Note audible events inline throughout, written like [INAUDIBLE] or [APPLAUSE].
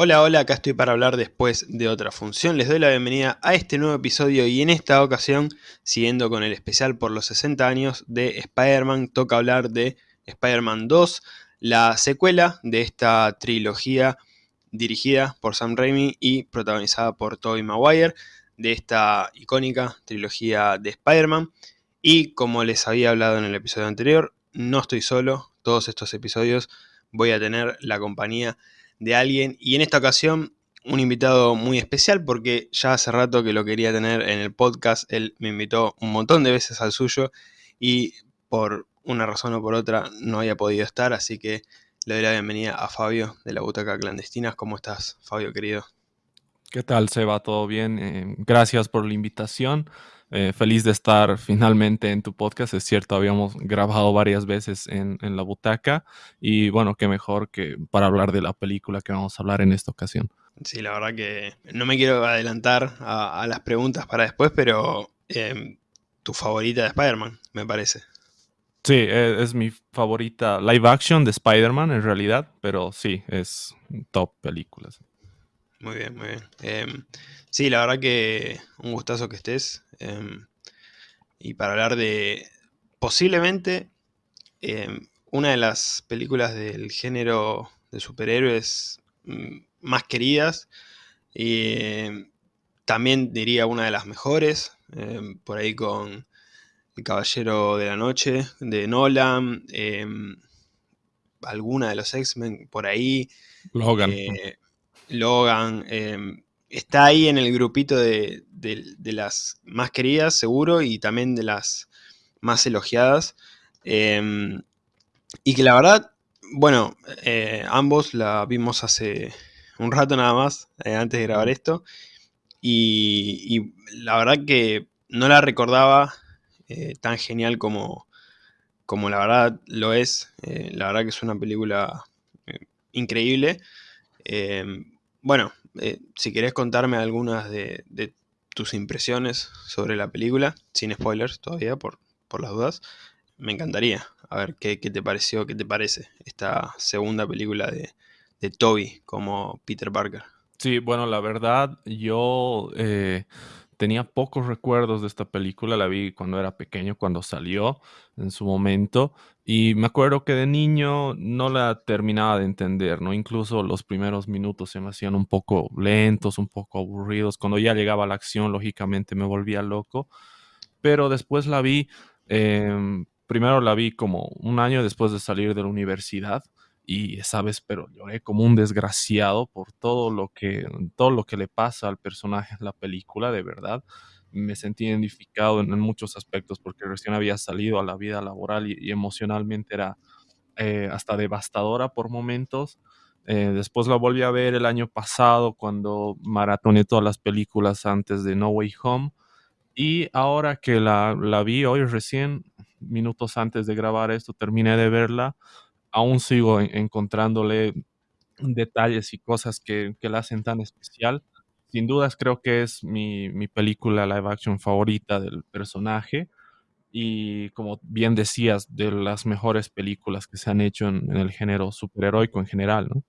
Hola, hola, acá estoy para hablar después de otra función. Les doy la bienvenida a este nuevo episodio y en esta ocasión, siguiendo con el especial por los 60 años de Spider-Man, toca hablar de Spider-Man 2, la secuela de esta trilogía dirigida por Sam Raimi y protagonizada por Tobey Maguire, de esta icónica trilogía de Spider-Man. Y como les había hablado en el episodio anterior, no estoy solo, todos estos episodios voy a tener la compañía de alguien y en esta ocasión un invitado muy especial porque ya hace rato que lo quería tener en el podcast, él me invitó un montón de veces al suyo y por una razón o por otra no había podido estar, así que le doy la bienvenida a Fabio de la Butaca Clandestina. ¿Cómo estás, Fabio querido? ¿Qué tal, Seba? ¿Todo bien? Eh, gracias por la invitación. Eh, feliz de estar finalmente en tu podcast. Es cierto, habíamos grabado varias veces en, la butaca y bueno, qué mejor que para hablar de la película que vamos a hablar en esta ocasión. Sí, la verdad que no me quiero adelantar a, las preguntas para después, pero em, tu favorita de Spider-Man, me parece. Sí, e, es, mi favorita live action de Spider-Man en realidad, pero sí, es top películas. Muy bien, muy bien. Em, sí, la verdad que un gustazo que estés. Em, y para hablar de posiblemente em, una de las películas del género de superhéroes mm, más queridas. Y también diría una de las mejores. por ahí con El Caballero de la Noche de Nolan. alguna de los X-Men por ahí. Logan. Logan, em, está ahí en el grupito de, las más queridas, seguro, y también de las más elogiadas. Em, y que la verdad, bueno, eh, ambos la vimos hace un rato nada más, eh, antes de grabar esto. Y, la verdad que no la recordaba eh, tan genial como, como la verdad lo es. la verdad que es una película increíble. Bueno, eh, si querés contarme algunas de, tus impresiones sobre la película, sin spoilers todavía, por, las dudas, me encantaría. A ver qué, te pareció, qué te parece esta segunda película de, de Toby como Peter Parker. Sí, bueno, la verdad, yo eh, tenía pocos recuerdos de esta película, la vi cuando era pequeño, cuando salió en su momento, y me acuerdo que de niño no la terminaba de entender, ¿no? Incluso los primeros minutos se me hacían un poco lentos, un poco aburridos. Cuando ya llegaba la acción, lógicamente me volvía loco, pero después la vi, em, primero la vi como un año después de salir de la universidad y sabes, pero lloré como un desgraciado por todo lo que, todo lo que le pasa al personaje en la película, de verdad. Me sentí identificado en, muchos aspectos porque recién había salido a la vida laboral y, emocionalmente era eh, hasta devastadora por momentos. Eh, después la volví a ver el año pasado cuando maratoné todas las películas antes de No Way Home. Y ahora que la, la vi hoy recién, minutos antes de grabar esto, terminé de verla aún sigo encontrándole detalles y cosas que, la hacen tan especial. Sin dudas creo que es mi, película live action favorita del personaje y como bien decías, de las mejores películas que se han hecho en, el género superheroico en general, ¿no?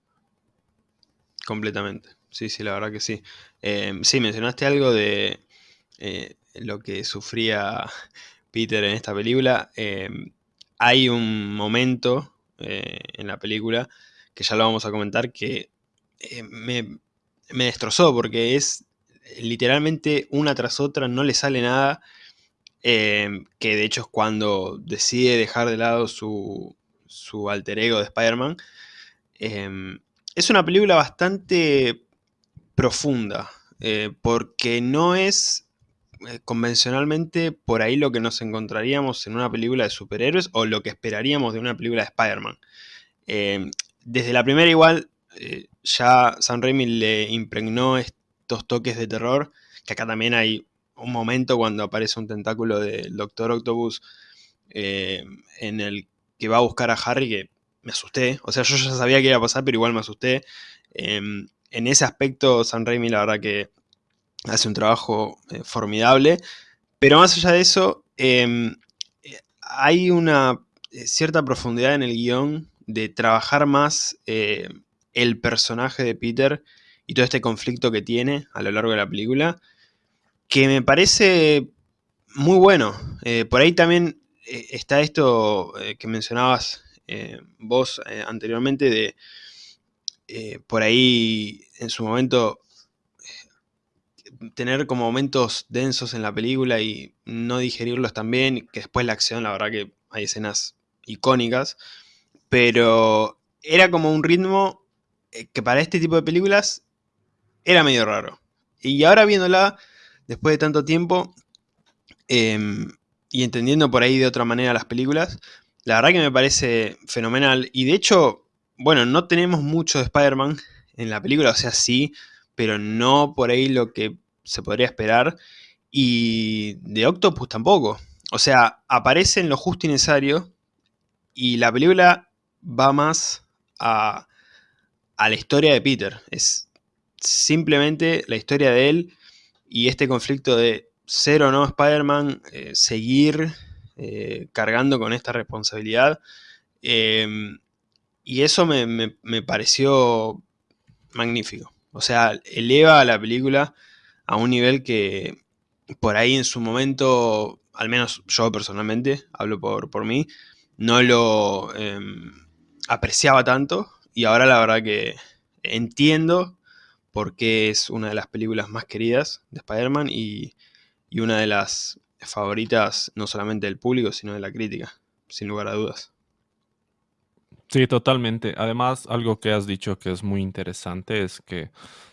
Completamente, sí, sí, la verdad que sí. Em, sí, mencionaste algo de eh, lo que sufría Peter en esta película. Em, hay un momento eh, en la película, que ya lo vamos a comentar, que eh, me, destrozó porque es literalmente una tras otra, no le sale nada. Eh, que de hecho es cuando decide dejar de lado su, su alter ego de Spider-Man. es una película bastante profunda, porque no es convencionalmente por ahí lo que nos encontraríamos en una película de superhéroes o lo que esperaríamos de una película de Spider-Man. Em, desde la primera igual eh, ya Sam Raimi le impregnó estos toques de terror, que acá también hay un momento cuando aparece un tentáculo del Doctor Octopus en el que va a buscar a Harry que me asusté, o sea yo ya sabía que iba a pasar pero igual me asusté. Em, en ese aspecto Sam Raimi la verdad que hace un trabajo eh, formidable, pero más allá de eso, em, hay una eh, cierta profundidad en el guion de trabajar más eh, el personaje de Peter y todo este conflicto que tiene a lo largo de la película, que me parece muy bueno. Eh, por ahí también eh, está esto eh, que mencionabas vos anteriormente de por ahí en su momento tener como momentos densos en la película y no digerirlos también, que después la acción, la verdad que hay escenas icónicas, pero era como un ritmo que para este tipo de películas era medio raro. Y ahora viéndola, después de tanto tiempo, em, y entendiendo por ahí de otra manera las películas, la verdad que me parece fenomenal. Y de hecho, bueno, no tenemos mucho de Spider-Man en la película, o sea, sí, pero no por ahí lo que se podría esperar. Y de Octopus tampoco. O sea, aparece en lo justo y necesario. Y la película va más a, a la historia de Peter. Es simplemente la historia de él y este conflicto de ser o no Spider-Man, eh, seguir eh, cargando con esta responsabilidad. Em, y eso me, pareció magnífico. O sea, eleva a la película a un nivel que por ahí en su momento, al menos yo personalmente, hablo por, por mí, no lo em, apreciaba tanto. Y ahora la verdad que entiendo porque es una de las películas más queridas de Spider-Man y, una de las favoritas no solamente del público, sino de la crítica, sin lugar a dudas. Sí, totalmente. Además, algo que has dicho que es muy interesante es que,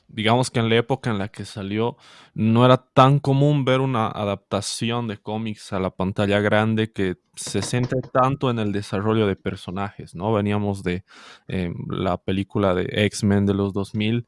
digamos que en la época en la que salió, no era tan común ver una adaptación de cómics a la pantalla grande que se centre tanto en el desarrollo de personajes, ¿no? Veníamos de em, la película de X-Men de los 2000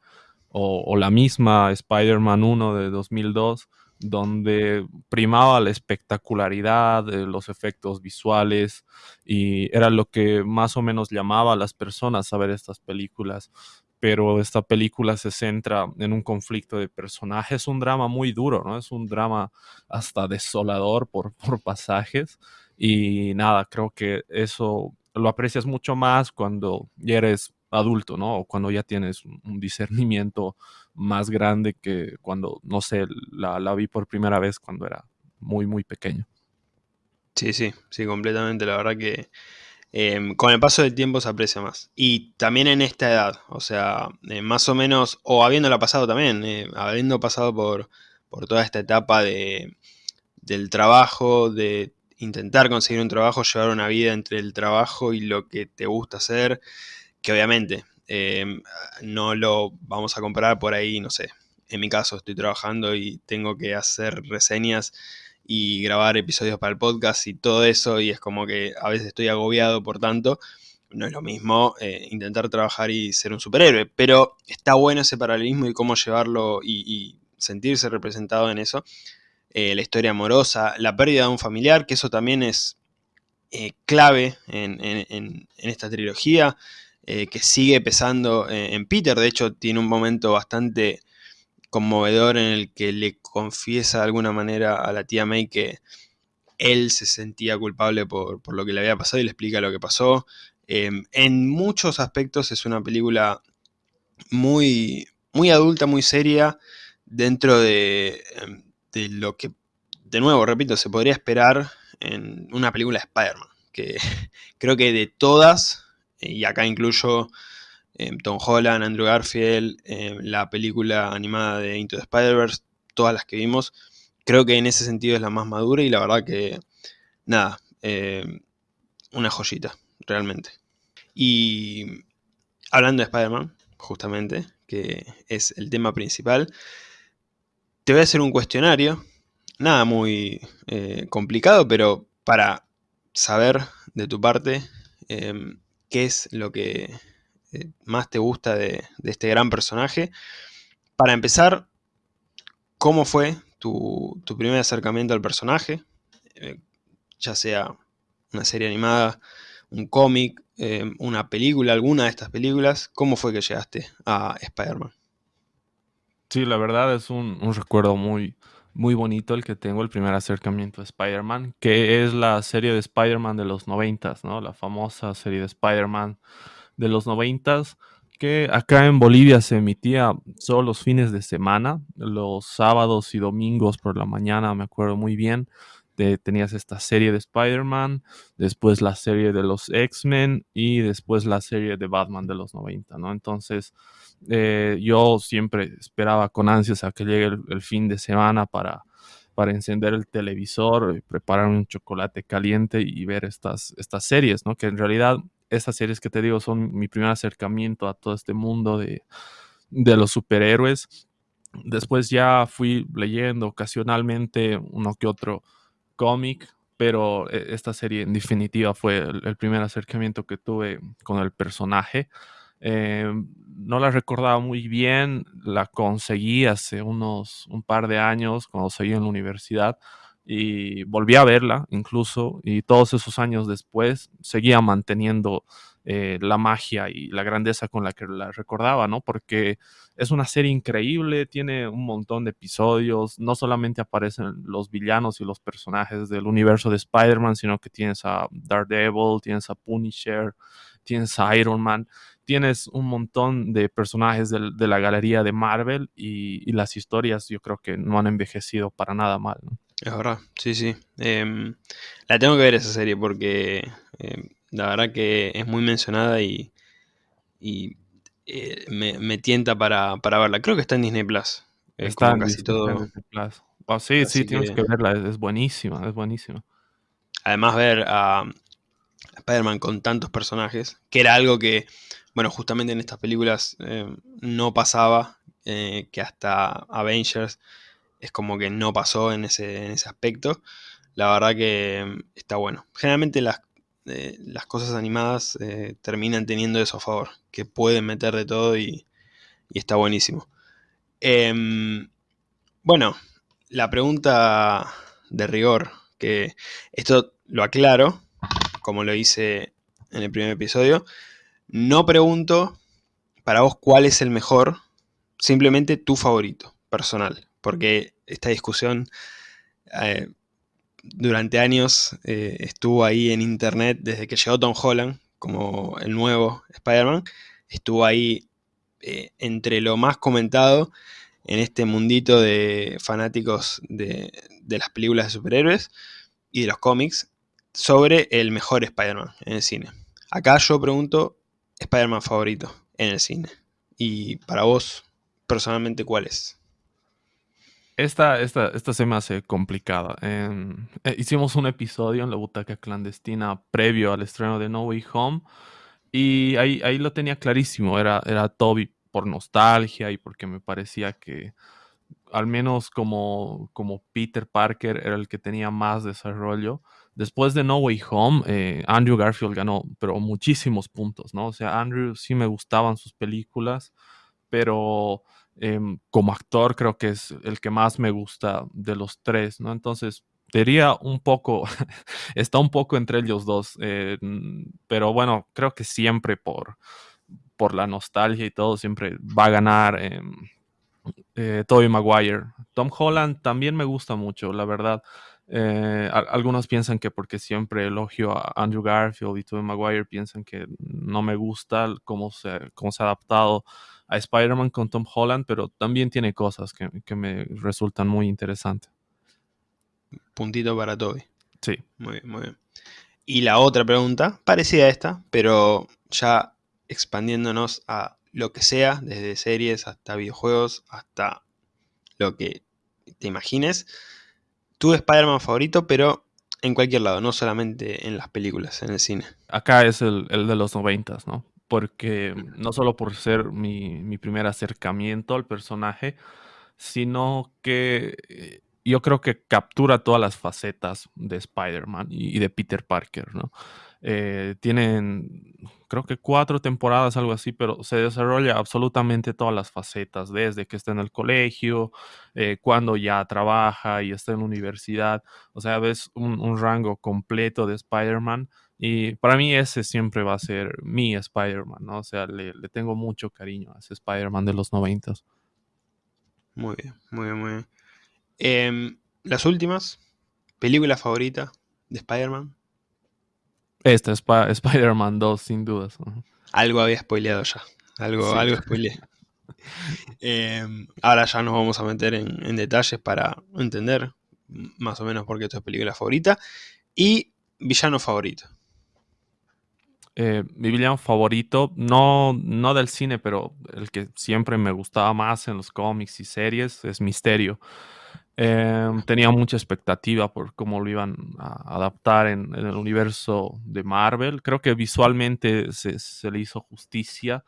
o, la misma Spider-Man 1 de 2002, donde primaba la espectacularidad, de los efectos visuales y era lo que más o menos llamaba a las personas a ver estas películas. Pero esta película se centra en un conflicto de personajes, un drama muy duro, ¿no? Es un drama hasta desolador por, [LAUGHS] por pasajes. Y nada, creo que eso lo aprecias mucho más cuando eres adulto, ¿no? O cuando ya tienes un discernimiento más grande que cuando, no sé, la, vi por primera vez cuando era muy, muy pequeño. Sí, sí, sí, completamente. La verdad que em, con el paso del tiempo se aprecia más. Y también en esta edad, o sea, eh, más o menos, o habiéndola pasado también, eh, habiendo pasado por, por toda esta etapa de, del trabajo, de intentar conseguir un trabajo, llevar una vida entre el trabajo y lo que te gusta hacer, que obviamente em, no lo vamos a comparar por ahí, no sé. En mi caso estoy trabajando y tengo que hacer reseñas y grabar episodios para el podcast y todo eso y es como que a veces estoy agobiado por tanto. No es lo mismo eh, intentar trabajar y ser un superhéroe, pero está bueno ese paralelismo y cómo llevarlo y, sentirse representado en eso. Eh, la historia amorosa, la pérdida de un familiar, que eso también es eh, clave en, esta trilogía. Eh, que sigue pesando en Peter. De hecho, tiene un momento bastante conmovedor en el que le confiesa de alguna manera a la tía May que él se sentía culpable por, lo que le había pasado y le explica lo que pasó. Em, en muchos aspectos es una película muy, muy adulta, muy seria, dentro de, em, de lo que, de nuevo, repito, se podría esperar en una película de Spider-Man. Que [LAUGHS] creo que de todas y acá incluyo eh, Tom Holland, Andrew Garfield, eh, la película animada de Into the Spider-Verse, todas las que vimos. Creo que en ese sentido es la más madura y la verdad que, nada, eh, una joyita, realmente. Y hablando de Spider-Man, justamente, que es el tema principal, te voy a hacer un cuestionario, nada muy complicado, pero para saber de tu parte qué es lo que eh, más te gusta de, este gran personaje. Para empezar, ¿cómo fue tu, primer acercamiento al personaje? Eh, ya sea una serie animada, un cómic, eh, una película, alguna de estas películas. ¿Cómo fue que llegaste a Spider-Man? Sí, la verdad es un, un recuerdo muy, muy bonito el que tengo, el primer acercamiento a Spider-Man, que es la serie de Spider-Man de los noventas, ¿no? La famosa serie de Spider-Man de los noventas, que acá en Bolivia se emitía solo los fines de semana, los sábados y domingos por la mañana, me acuerdo muy bien. Tenías esta serie de Spider-Man, después la serie de los X-Men y después la serie de Batman de los 90, ¿no? Entonces, eh, yo siempre esperaba con ansias a que llegue el, fin de semana para, para encender el televisor, preparar un chocolate caliente y ver estas, estas series, ¿no? Que en realidad estas series que te digo son mi primer acercamiento a todo este mundo de, los superhéroes. Después ya fui leyendo ocasionalmente uno que otro cómic, pero e, esta serie en definitiva fue el, primer acercamiento que tuve con el personaje. Em, no la recordaba muy bien, la conseguí hace unos un par de años cuando seguí en la universidad y volví a verla incluso y todos esos años después seguía manteniendo eh, la magia y la grandeza con la que la recordaba, ¿no? Porque es una serie increíble, tiene un montón de episodios, no solamente aparecen los villanos y los personajes del universo de Spider-Man, sino que tienes a Daredevil, tienes a Punisher, tienes a Iron Man, tienes un montón de personajes de, la galería de Marvel y, las historias yo creo que no han envejecido para nada mal. Es verdad, sí, sí. Em, la tengo que ver esa serie porque em, la verdad que es muy mencionada y, y eh, me, tienta para, verla. Creo que está en Disney Plus. está en casi todo. Disney Plus. sí, sí, tienes que, verla, es, buenísima, es buenísima. Además ver a Spider-Man con tantos personajes, que era algo que, bueno, justamente en estas películas em, no pasaba, eh, que hasta Avengers es como que no pasó en ese, en ese aspecto. La verdad que mm, está bueno. Generalmente las, eh, las cosas animadas eh, terminan teniendo eso a favor, que pueden meter de todo y, está buenísimo. Em, bueno, la pregunta de rigor, que esto lo aclaro, como lo hice en el primer episodio, no pregunto para vos cuál es el mejor, simplemente tu favorito personal porque esta discusión eh, durante años eh, estuvo ahí en internet desde que llegó Tom Holland como el nuevo Spider-Man, estuvo ahí eh, entre lo más comentado en este mundito de fanáticos de, de las películas de superhéroes y de los cómics sobre el mejor Spider-Man en el cine. Acá yo pregunto, Spider-Man favorito en el cine. Y para vos, personalmente, ¿cuál es? Esta, esta, esta se me hace complicada. Em, eh, hicimos un episodio en la butaca clandestina previo al estreno de No Way Home y ahí, ahí lo tenía clarísimo. Era, era Toby por nostalgia y porque me parecía que al menos como, como Peter Parker era el que tenía más desarrollo. Después de No Way Home, eh, Andrew Garfield ganó, pero muchísimos puntos, ¿no? O sea, Andrew sí me gustaban sus películas, pero Em, como actor creo que es el que más me gusta de los tres, ¿no? Entonces, diría un poco, [LAUGHS] está un poco entre ellos dos, eh, pero bueno, creo que siempre por, por la nostalgia y todo, siempre va a ganar eh, eh, Tobey Maguire. Tom Holland también me gusta mucho, la verdad. Eh, algunos piensan que porque siempre elogio a Andrew Garfield y Tobey Maguire, piensan que no me gusta cómo se, cómo se ha adaptado a Spider-Man con Tom Holland, pero también tiene cosas que, me resultan muy interesantes. Puntito para Toby. Sí. Muy bien, muy bien. Y la otra pregunta, parecida a esta, pero ya expandiéndonos a lo que sea, desde series hasta videojuegos, hasta lo que te imagines. Tu Spider-Man favorito, pero en cualquier lado, no solamente en las películas, en el cine. Acá es el, el de los noventas, ¿no? Porque no solo por ser mi, primer acercamiento al personaje, sino que eh, yo creo que captura todas las facetas de Spider-Man y, de Peter Parker, ¿no? Eh, tienen, creo que cuatro temporadas, algo así, pero se desarrolla absolutamente todas las facetas, desde que está en el colegio, eh, cuando ya trabaja y está en la universidad, o sea, ves un, un rango completo de Spider-Man y para mí ese siempre va a ser mi Spider-Man, ¿no? O sea, le, tengo mucho cariño a ese Spider-Man de los noventas. Muy bien, muy bien, muy bien. Em, las últimas, película favorita de Spider-Man. Esta, es Spider-Man 2, sin dudas. Algo había spoileado ya. Algo, algo spoileé. [LAUGHS] Em, ahora ya nos vamos a meter en, detalles para entender más o menos por qué esta es película favorita. Y villano favorito. Eh, mi villano favorito, no, no del cine, pero el que siempre me gustaba más en los cómics y series es Misterio. Em, tenía mucha expectativa por cómo lo iban a adaptar en, el universo de Marvel. Creo que visualmente se, se le hizo justicia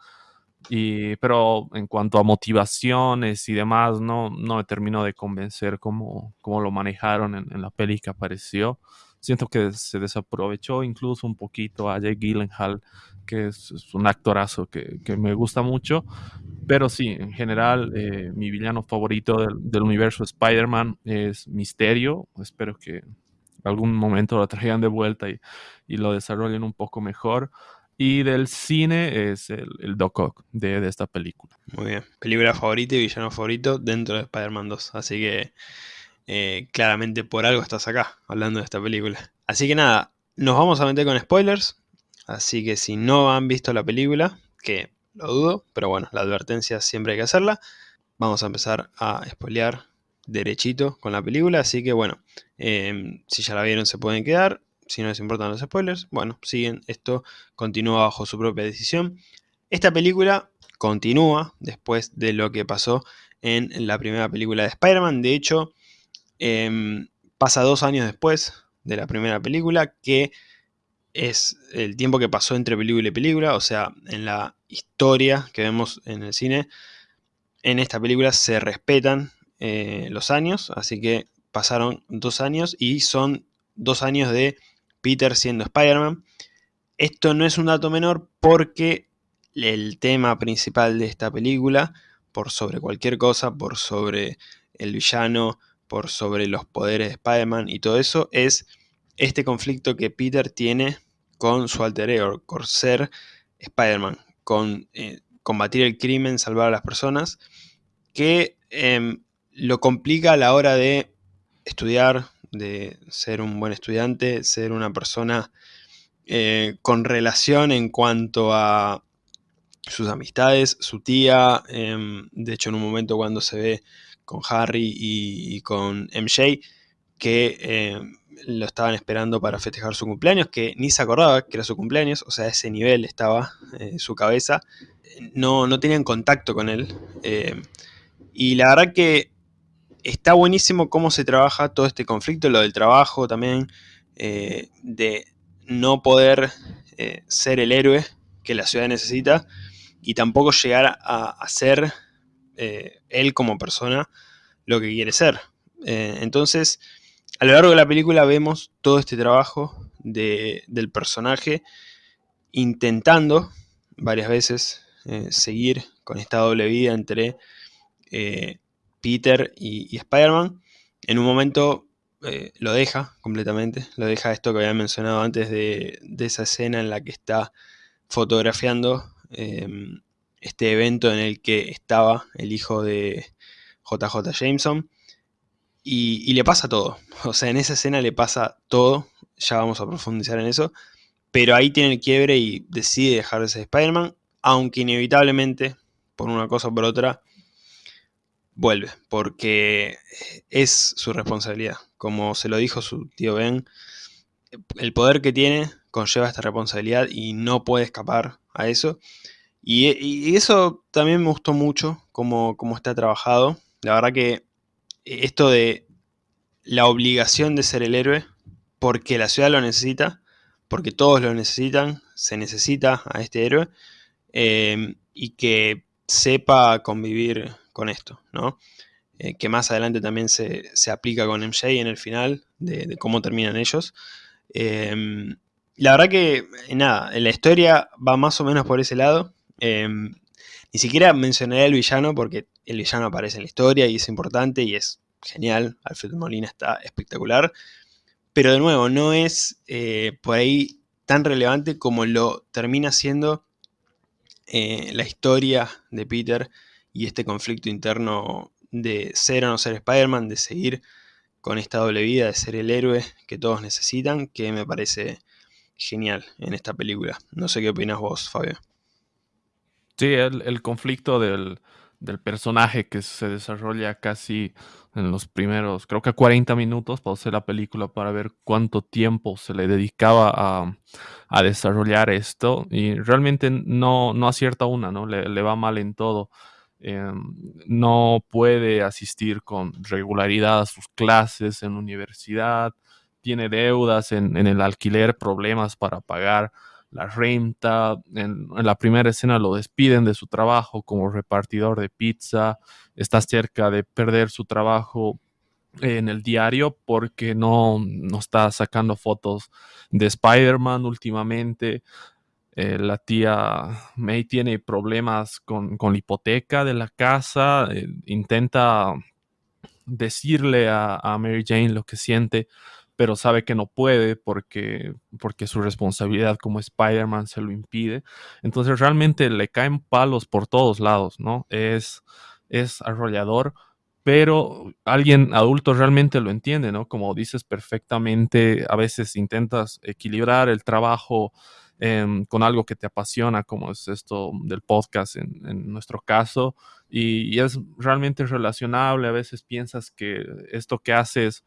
y, pero en cuanto a motivaciones y demás, no, no me terminó de convencer cómo, cómo lo manejaron en, la peli que apareció. Siento que se desaprovechó incluso un poquito a Jake Gyllenhaal, que es, un actorazo que, que, me gusta mucho. Pero sí, en general, eh, mi villano favorito del, del universo Spider-Man es Misterio. Espero que algún momento lo traigan de vuelta y, y lo desarrollen un poco mejor. Y del cine es el, el Doc Ock de, esta película. Muy bien. Película favorita y villano favorito dentro de Spider-Man 2. Así que eh, claramente por algo estás acá hablando de esta película. Así que nada, nos vamos a meter con spoilers. Así que si no han visto la película, que lo dudo, pero bueno, la advertencia siempre hay que hacerla. Vamos a empezar a spoilear derechito con la película. Así que bueno, eh, si ya la vieron se pueden quedar si no les importan los spoilers, bueno, siguen, esto continúa bajo su propia decisión. Esta película continúa después de lo que pasó en la primera película de Spider-Man. De hecho, em, pasa dos años después de la primera película, que es el tiempo que pasó entre película y película, o sea, en la historia que vemos en el cine, en esta película se respetan eh, los años, así que pasaron dos años y son dos años de Peter siendo Spider-Man. Esto no es un dato menor porque el tema principal de esta película, por sobre cualquier cosa, por sobre el villano, por sobre los poderes de Spider-Man y todo eso, es este conflicto que Peter tiene con su alter ego, con ser Spider-Man, con eh, combatir el crimen, salvar a las personas, que em, lo complica a la hora de estudiar, de ser un buen estudiante, ser una persona eh, con relación en cuanto a sus amistades, su tía, em, de hecho en un momento cuando se ve con Harry y, con MJ, que em, lo estaban esperando para festejar su cumpleaños, que ni se acordaba que era su cumpleaños, o sea, a ese nivel estaba en su cabeza, no, no tenían contacto con él. Em, y la verdad que está buenísimo cómo se trabaja todo este conflicto, lo del trabajo también, eh, de no poder eh, ser el héroe que la ciudad necesita y tampoco llegar a, ser eh, él como persona lo que quiere ser. entonces, a lo largo de la película vemos todo este trabajo del personaje intentando varias veces seguir con esta doble vida entre Peter y, Spider-Man. En un momento eh, lo deja completamente, lo deja esto que había mencionado antes de, esa escena en la que está fotografiando em, este evento en el que estaba el hijo de JJ Jameson. Y, le pasa todo. [LAUGHS] O sea, en esa escena le pasa todo. Ya vamos a profundizar en eso. Pero ahí tiene el quiebre y decide dejar de ser Spider-Man. Aunque inevitablemente, por una cosa o por otra, vuelve, porque es su responsabilidad. Como se lo dijo su tío Ben, el poder que tiene conlleva esta responsabilidad y no puede escapar a eso. Y, eso también me gustó mucho, como, está trabajado. La verdad que esto de la obligación de ser el héroe, porque la ciudad lo necesita, porque todos lo necesitan, se necesita a este héroe, eh, y que sepa convivir con esto, ¿no? Eh, que más adelante también se, aplica con MJ en el final, de, cómo terminan ellos. Em, la verdad que, eh, nada, la historia va más o menos por ese lado. Em, ni siquiera mencionaré al villano porque el villano aparece en la historia y es importante y es genial. Alfred Molina está espectacular. Pero de nuevo, no es eh, por ahí tan relevante como lo termina siendo la historia de Peter y este conflicto interno de ser o no ser Spider-Man, de seguir con esta doble vida, de ser el héroe que todos necesitan, que me parece genial en esta película. No sé qué opinas vos, Fabio. Sí, el, conflicto del, personaje que se desarrolla casi en los primeros, creo que 40 minutos, pausé la película para ver cuánto tiempo se le dedicaba a, desarrollar esto y realmente no, no acierta una, ¿no? Le, va mal en todo. Em, no puede asistir con regularidad a sus clases en la universidad, tiene deudas en, en el alquiler, problemas para pagar la renta. En, la primera escena lo despiden de su trabajo como repartidor de pizza. Está cerca de perder su trabajo en el diario porque no, no está sacando fotos de Spider-Man últimamente. Eh, la tía May tiene problemas con, la hipoteca de la casa. Eh, intenta decirle a Mary Jane lo que siente pero sabe que no puede porque, porque su responsabilidad como Spider-Man se lo impide. Entonces realmente le caen palos por todos lados, ¿no? Es, es arrollador, pero alguien adulto realmente lo entiende, ¿no? Como dices perfectamente, a veces intentas equilibrar el trabajo em, con algo que te apasiona, como es esto del podcast en, nuestro caso, y, y, es realmente relacionable, a veces piensas que esto que haces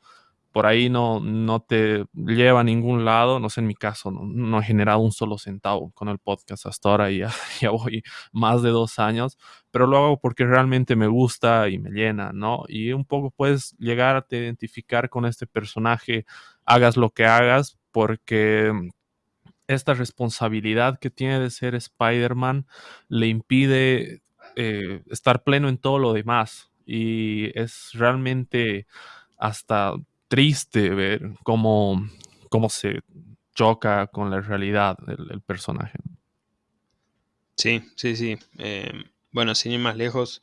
por ahí no, no te lleva a ningún lado. No sé, en mi caso, no, he generado un solo centavo con el podcast hasta ahora y [LAUGHS] ya, voy más de dos años, pero lo hago porque realmente me gusta y me llena, ¿no? Y un poco puedes llegar a identificar con este personaje, hagas lo que hagas, porque esta responsabilidad que tiene de ser Spider-Man le impide eh, estar pleno en todo lo demás. Y es realmente hasta triste ver cómo, cómo se choca con la realidad del, personaje. Sí, sí, sí. Em, bueno, sin ir más lejos,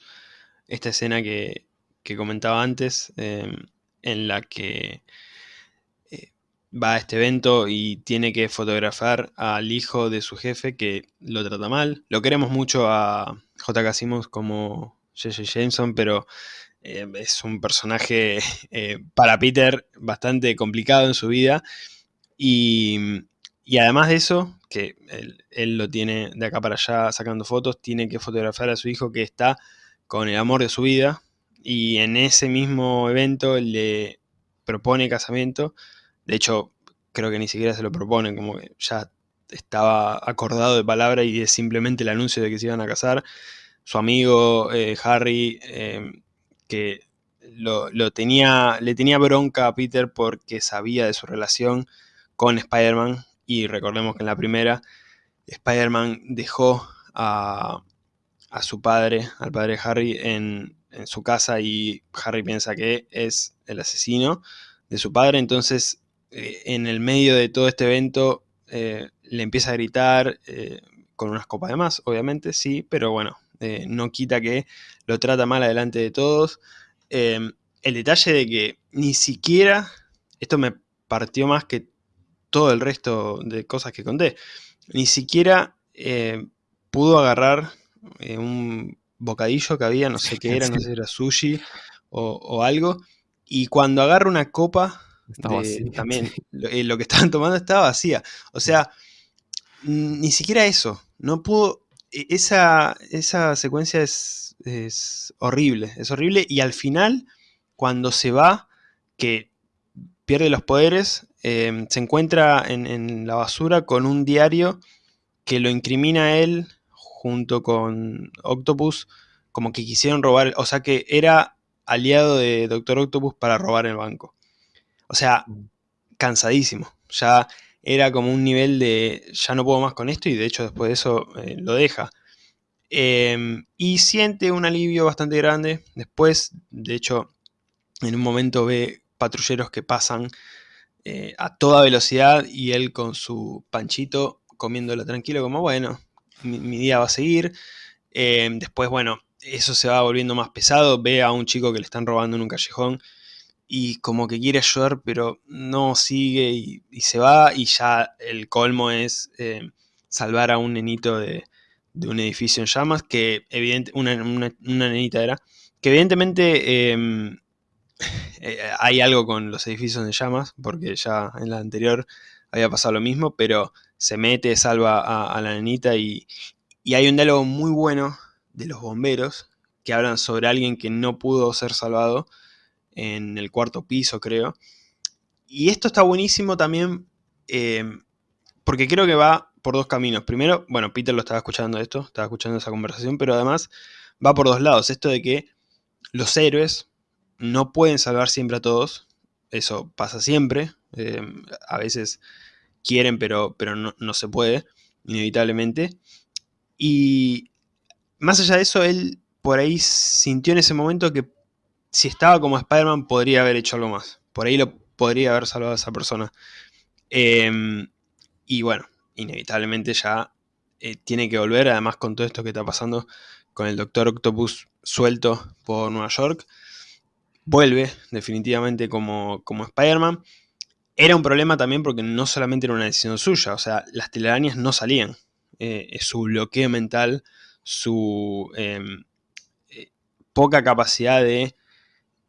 esta escena que, comentaba antes, em, en la que eh, va a este evento y tiene que fotografiar al hijo de su jefe que lo trata mal. Lo queremos mucho a J.K. Simmons como J.J. Jameson, pero eh, es un personaje [LAUGHS] eh, para Peter bastante complicado en su vida. Y, además de eso, que él, lo tiene de acá para allá sacando fotos, tiene que fotografiar a su hijo que está con el amor de su vida. Y en ese mismo evento le propone casamiento. De hecho, creo que ni siquiera se lo propone, como que ya estaba acordado de palabra y es simplemente el anuncio de que se iban a casar. Su amigo eh, Harry que lo, tenía, le tenía bronca a Peter porque sabía de su relación con Spider-Man. Y recordemos que en la primera Spider-Man dejó a, su padre, al padre Harry, en, su casa y Harry piensa que es el asesino de su padre, entonces eh, en el medio de todo este evento eh, le empieza a gritar eh, con unas copas de más, obviamente, sí, pero bueno, no quita que lo trata mal adelante de todos. Em, el detalle de que ni siquiera, esto me partió más que todo el resto de cosas que conté, ni siquiera eh, pudo agarrar eh, un bocadillo que había, no sé qué era, no [LAUGHS] sé si era sushi o, algo, y cuando agarra una copa, [LAUGHS] también lo, que estaban tomando estaba vacía. O sea, ni siquiera eso, no pudo e, esa, esa secuencia es, horrible, es horrible. Y al final, cuando se va, que pierde los poderes, em, se encuentra en, la basura con un diario que lo incrimina a él junto con Octopus, como que quisieron robar, o sea que era aliado de Doctor Octopus para robar el banco. O sea, mm. cansadísimo. Ya era como un nivel de ya no puedo más con esto y de hecho después de eso eh, lo deja. Em, y siente un alivio bastante grande. Después, de hecho, en un momento ve patrulleros que pasan eh, a toda velocidad y él con su panchito comiéndolo tranquilo como, bueno, mi, día va a seguir. Em, después, bueno, eso se va volviendo más pesado. Ve a un chico que le están robando en un callejón y como que quiere ayudar, pero no sigue y, se va y ya el colmo es eh, salvar a un nenito de, un edificio en llamas, que evidentemente, una, nenita era, que evidentemente em, [LAUGHS] eh, hay algo con los edificios en llamas, porque ya en la anterior había pasado lo mismo, pero se mete, salva a, la nenita y, Y hay un diálogo muy bueno de los bomberos que hablan sobre alguien que no pudo ser salvado en el cuarto piso, creo. Y esto está buenísimo también eh, porque creo que va por dos caminos. Primero, bueno, Peter lo estaba escuchando esto, estaba escuchando esa conversación, pero además va por dos lados. Esto de que los héroes no pueden salvar siempre a todos. Eso pasa siempre. Eh, a veces quieren, pero, pero no, no se puede, inevitablemente. Y más allá de eso, él por ahí sintió en ese momento que si estaba como Spider-Man podría haber hecho algo más. Por ahí lo podría haber salvado a esa persona. Em, y bueno, inevitablemente ya eh, tiene que volver, además con todo esto que está pasando con el Doctor Octopus suelto por Nueva York. Vuelve definitivamente como, como Spider-Man. Era un problema también porque no solamente era una decisión suya, o sea, las telarañas no salían. Eh, su bloqueo mental, su em, eh, poca capacidad de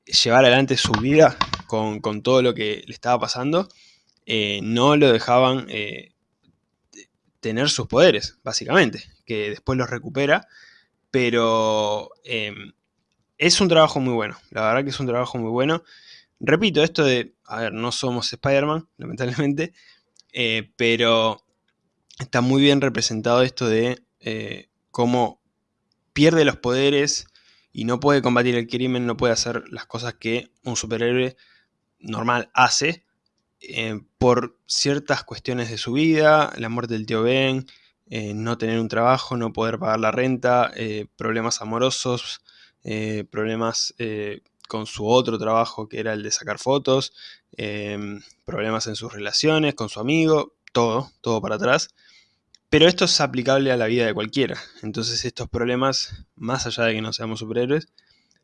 llevar adelante su vida con, todo lo que le estaba pasando, no lo dejaban tener sus poderes, básicamente, que después los recupera, pero em, es un trabajo muy bueno, la verdad que es un trabajo muy bueno. Repito, esto de, a ver, no somos Spider-Man, [LAUGHS] lamentablemente, pero está muy bien representado esto de eh, cómo pierde los poderes y no puede combatir el crimen, no puede hacer las cosas que un superhéroe normal hace eh, por ciertas cuestiones de su vida, la muerte del tío Ben, eh, no tener un trabajo, no poder pagar la renta, problemas amorosos, problemas con su otro trabajo que era el de sacar fotos, problemas en sus relaciones con su amigo, todo, todo para atrás. Pero esto es aplicable a la vida de cualquiera. Entonces estos problemas, más allá de que no seamos superhéroes,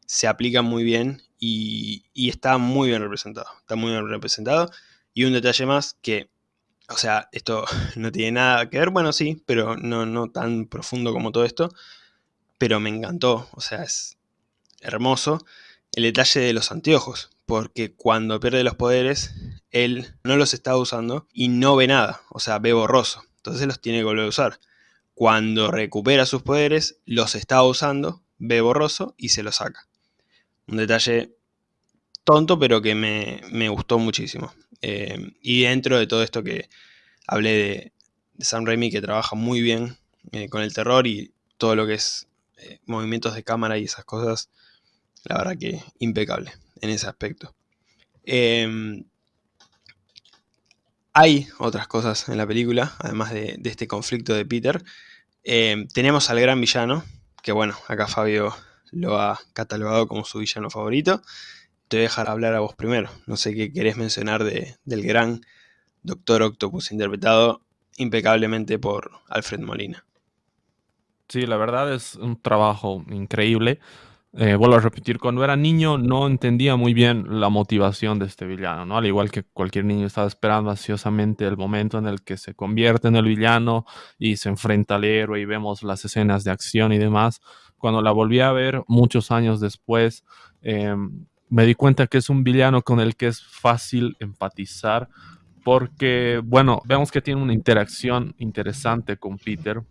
se aplican muy bien y, está muy bien representado. Está muy bien representado. Y un detalle más que, o sea, esto [LAUGHS] no tiene nada que ver, bueno sí, pero no, no tan profundo como todo esto. Pero me encantó, o sea, es hermoso el detalle de los anteojos. Porque cuando pierde los poderes, él no los está usando y no ve nada, o sea, ve borroso entonces los tiene que volver a usar. Cuando recupera sus poderes, los está usando, ve borroso y se los saca. Un detalle tonto, pero que me, gustó muchísimo. Eh, y dentro de todo esto que hablé de, Sam Raimi, que trabaja muy bien eh, con el terror y todo lo que es eh, movimientos de cámara y esas cosas, la verdad que impecable en ese aspecto. Hay otras cosas en la película, además de, este conflicto de Peter. Eh, tenemos al gran villano, que bueno, acá Fabio lo ha catalogado como su villano favorito. Te voy a dejar hablar a vos primero. No sé qué querés mencionar del gran Doctor Octopus, interpretado impecablemente por Alfred Molina. Sí, la verdad es un trabajo increíble. Eh, vuelvo a repetir, cuando era niño no entendía muy bien la motivación de este villano, ¿no? Al igual que cualquier niño estaba esperando ansiosamente el momento en el que se convierte en el villano y se enfrenta al héroe y vemos las escenas de acción y demás. Cuando la volví a ver muchos años después, em, me di cuenta que es un villano con el que es fácil empatizar porque, bueno, vemos que tiene una interacción interesante con Peter,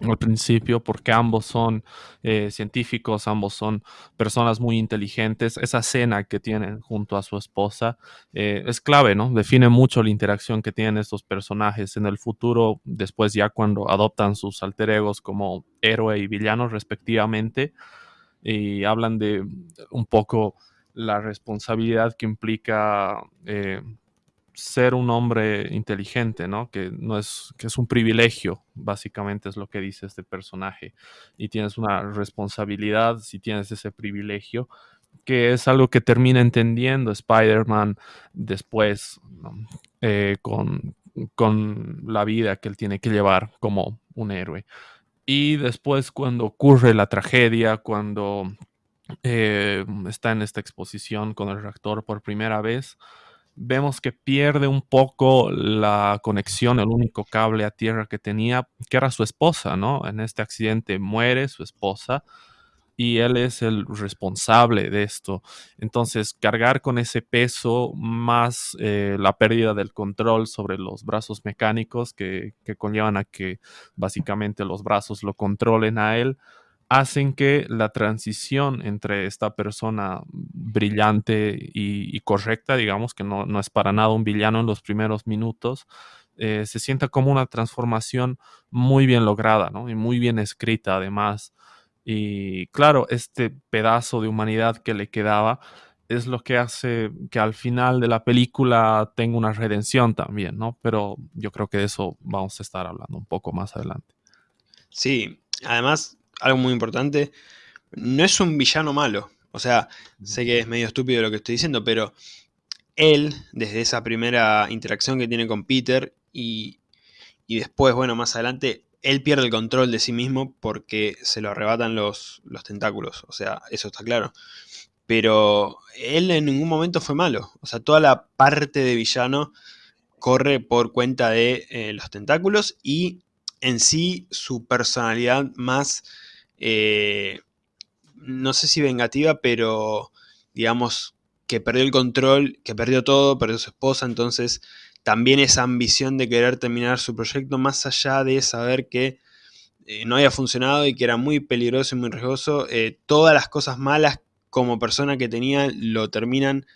al principio, porque ambos son eh, científicos, ambos son personas muy inteligentes. Esa cena que tienen junto a su esposa eh, es clave, ¿no? Define mucho la interacción que tienen estos personajes en el futuro, después ya cuando adoptan sus alter egos como héroe y villano respectivamente, y hablan de un poco la responsabilidad que implica eh, ser un hombre inteligente, ¿no? Que no es, que es un privilegio, básicamente es lo que dice este personaje. Y tienes una responsabilidad si tienes ese privilegio, que es algo que termina entendiendo Spider-Man después eh, con, la vida que él tiene que llevar como un héroe. Y después cuando ocurre la tragedia, cuando eh, está en esta exposición con el reactor por primera vez, vemos que pierde un poco la conexión, el único cable a tierra que tenía, que era su esposa, ¿no? En este accidente muere su esposa y él es el responsable de esto. Entonces, cargar con ese peso más eh, la pérdida del control sobre los brazos mecánicos que, que conllevan a que básicamente los brazos lo controlen a él, hacen que la transición entre esta persona brillante y, correcta, digamos que no, es para nada un villano en los primeros minutos, eh, se sienta como una transformación muy bien lograda ¿no? y muy bien escrita además. Y claro, este pedazo de humanidad que le quedaba es lo que hace que al final de la película tenga una redención también, ¿no? Pero yo creo que de eso vamos a estar hablando un poco más adelante. Sí, además algo muy importante, no es un villano malo. O sea, sé que es medio estúpido lo que estoy diciendo, pero él, desde esa primera interacción que tiene con Peter y, después, bueno, más adelante, él pierde el control de sí mismo porque se lo arrebatan los, los tentáculos. O sea, eso está claro. Pero él en ningún momento fue malo. O sea, toda la parte de villano corre por cuenta de eh, los tentáculos y en sí su personalidad más eh, no sé si vengativa, pero digamos que perdió el control, que perdió todo, perdió su esposa, entonces también esa ambición de querer terminar su proyecto, más allá de saber que eh, no había funcionado y que era muy peligroso y muy riesgoso, eh, todas las cosas malas como persona que tenía lo terminan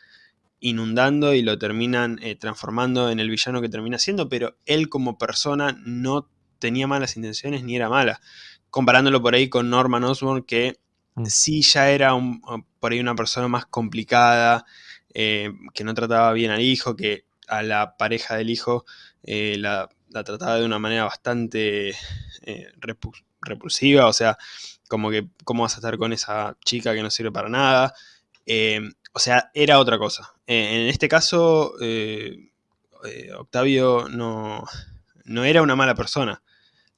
inundando y lo terminan transformando en el villano que termina siendo, pero él como persona no tenía malas intenciones ni era mala comparándolo por ahí con Norman Osborn, que mm. sí ya era por ahí una persona más complicada, eh, que no trataba bien al hijo, que a la pareja del hijo eh, la, trataba de una manera bastante eh, repulsiva, o sea, como que cómo vas a estar con esa chica que no sirve para nada. o sea, era otra cosa. en este caso, Octavio no, no era una mala persona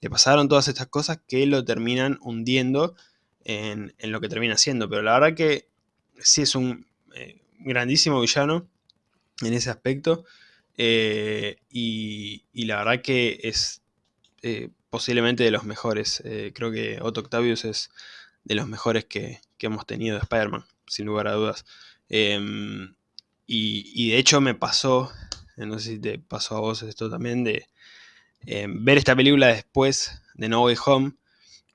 le pasaron todas estas cosas que lo terminan hundiendo en, lo que termina siendo. Pero la verdad que sí es un eh, grandísimo villano en ese aspecto. Eh, y, la verdad que es eh, posiblemente de los mejores. creo que Otto Octavius es de los mejores que, hemos tenido de Spider-Man, sin lugar a dudas. Em, y, y, de hecho me pasó, no sé si te pasó a vos esto también, de, Em, ver esta película después de No Way Home,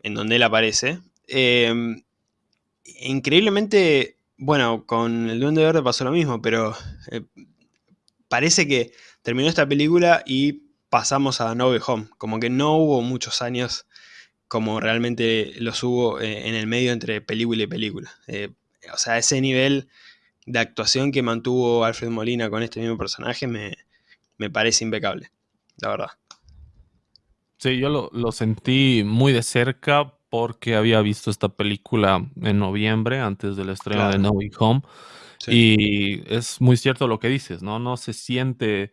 en donde él aparece. Em, increíblemente, bueno, con El Duende Verde pasó lo mismo, pero eh, parece que terminó esta película y pasamos a No Way Home. Como que no hubo muchos años como realmente los hubo eh, en el medio entre película y película. Eh, o sea, ese nivel de actuación que mantuvo Alfred Molina con este mismo personaje me, me parece impecable, la verdad. Sí, yo lo, sentí muy de cerca porque había visto esta película en noviembre, antes del estreno de No Way Home. Y es muy cierto lo que dices, ¿no? No se siente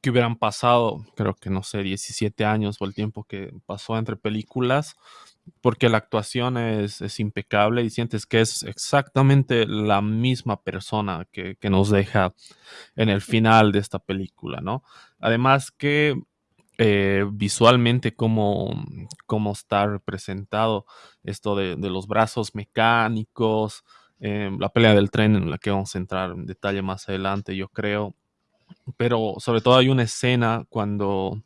que hubieran pasado, creo que no sé, 17 años o el tiempo que pasó entre películas, porque la actuación es, es impecable y sientes que es exactamente la misma persona que, que, nos deja en el final de esta película, ¿no? Además que eh, visualmente cómo, cómo, está representado esto de, los brazos mecánicos, eh, la pelea del tren en la que vamos a entrar en detalle más adelante, yo creo. Pero sobre todo hay una escena cuando,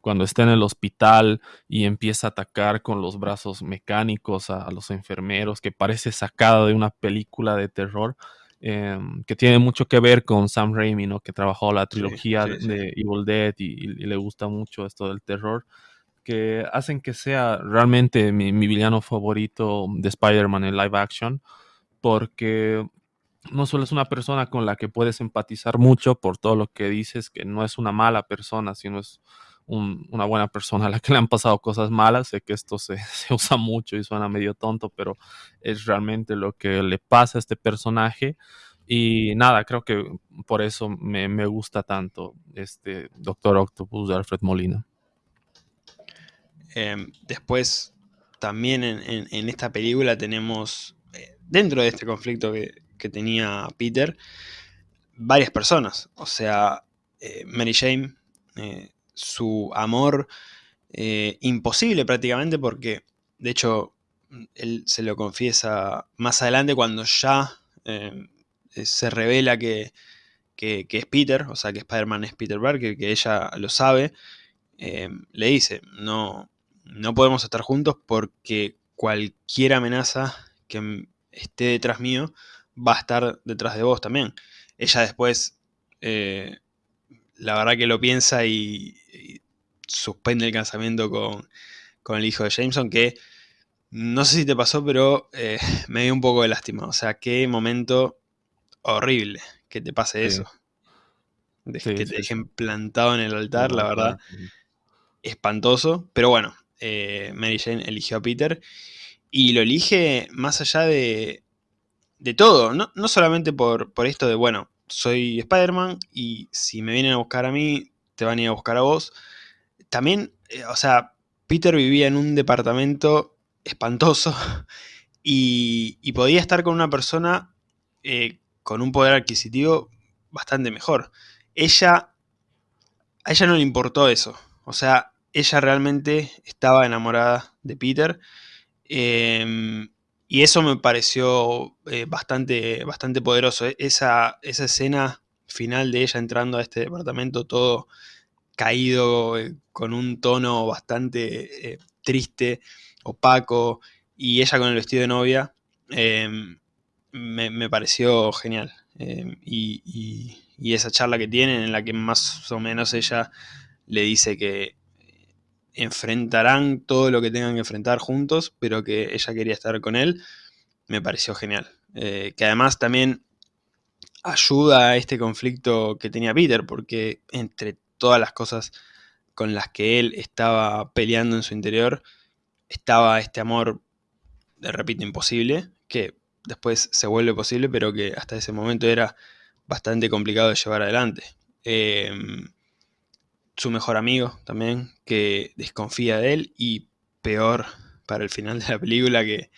cuando está en el hospital y empieza a atacar con los brazos mecánicos a los enfermeros, que parece sacada de una película de terror. Em, que tiene mucho que ver con Sam Raimi, ¿no? Que trabajó la trilogía de Evil Dead y, le gusta mucho esto del terror, que hacen que sea realmente mi, villano favorito de Spider-Man en live action, porque no solo es una persona con la que puedes empatizar mucho por todo lo que dices, que no es una mala persona, sino es una buena persona a la que le han pasado cosas malas. Sé que esto [LAUGHS] se, usa mucho y suena medio tonto, pero es realmente lo que le pasa a este personaje. Y nada, creo que por eso me, gusta tanto este Doctor Octopus de Alfred Molina. Em, después, también en, esta película tenemos, eh, dentro de este conflicto que, tenía Peter, varias personas. O sea, eh, Mary Jane, eh, su amor eh, imposible prácticamente porque, de hecho, él se lo confiesa más adelante cuando ya em, se revela que, es Peter, o sea que Spider-Man es Peter Parker, que ella lo sabe, le dice, no, no podemos estar juntos porque cualquier amenaza que esté detrás mío va a estar detrás de vos también. Ella después, eh, la verdad que lo piensa y, suspende el casamiento con, el hijo de Jameson, que no sé si te pasó, pero eh, [LAUGHS] me dio un poco de lástima. O sea, qué momento horrible que te pase eso. que te dejen plantado en el altar, la verdad. Espantoso. Pero bueno, eh, Mary Jane eligió a Peter. Y lo elige más allá de, de todo. No, solamente por, por, esto de, bueno, soy Spider-Man y si me vienen a buscar a mí, te van a ir a buscar a vos. También, eh, o sea, Peter vivía en un departamento espantoso [LAUGHS] y, podía estar con una persona eh, con un poder adquisitivo bastante mejor. Ella, a ella no le importó eso. O sea, ella realmente estaba enamorada de Peter. Em, y eso me pareció eh, bastante, bastante poderoso. E, esa, esa escena final de ella entrando a este departamento todo caído, eh, con un tono bastante eh, triste, opaco, y ella con el vestido de novia, em, me, pareció genial. Em, y, y, esa charla que tienen en la que más o menos ella le dice que enfrentarán todo lo que tengan que enfrentar juntos, pero que ella quería estar con él, me pareció genial. Eh, que además también ayuda a este conflicto que tenía Peter, porque entre todas las cosas con las que él estaba peleando en su interior, estaba este amor, repito, imposible, que después se vuelve posible, pero que hasta ese momento era bastante complicado de llevar adelante. Eh, su mejor amigo también, que desconfía de él y peor para el final de la película que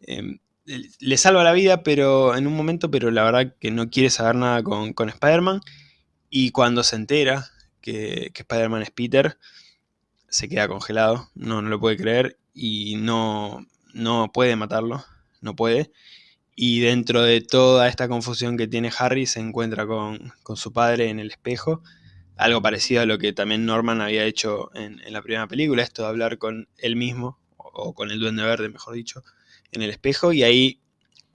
em, le salva la vida pero en un momento, pero la verdad que no quiere saber nada con, con Spider-Man y cuando se entera que, Spider-Man es Peter, se queda congelado, no, no lo puede creer y no, no puede matarlo, no puede. Y dentro de toda esta confusión que tiene Harry, se encuentra con, con su padre en el espejo algo parecido a lo que también Norman había hecho en, la primera película, esto de hablar con él mismo, o, con el Duende Verde, mejor dicho, en el espejo, y ahí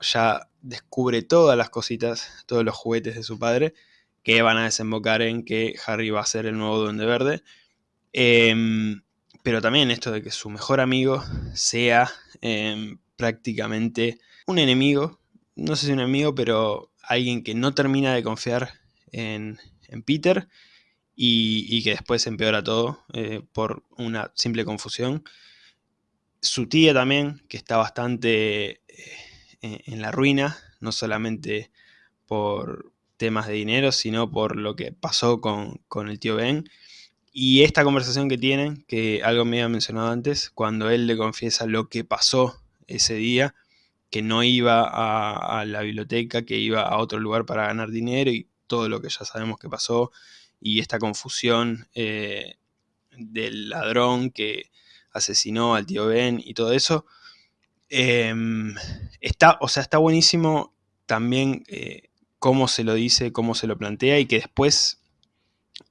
ya descubre todas las cositas, todos los juguetes de su padre, que van a desembocar en que Harry va a ser el nuevo Duende Verde. Em, pero también esto de que su mejor amigo sea em, prácticamente un enemigo, no sé si un enemigo, pero alguien que no termina de confiar en, en Peter y, que después empeora todo eh, por una simple confusión. Su tía también, que está bastante eh, en la ruina, no solamente por temas de dinero, sino por lo que pasó con, el tío Ben. Y esta conversación que tienen, que algo me había mencionado antes, cuando él le confiesa lo que pasó ese día, que no iba a, la biblioteca, que iba a otro lugar para ganar dinero y todo lo que ya sabemos que pasó, y esta confusión eh, del ladrón que asesinó al tío Ben y todo eso. Em, está, o sea, está buenísimo también eh, cómo se lo dice, cómo se lo plantea y que después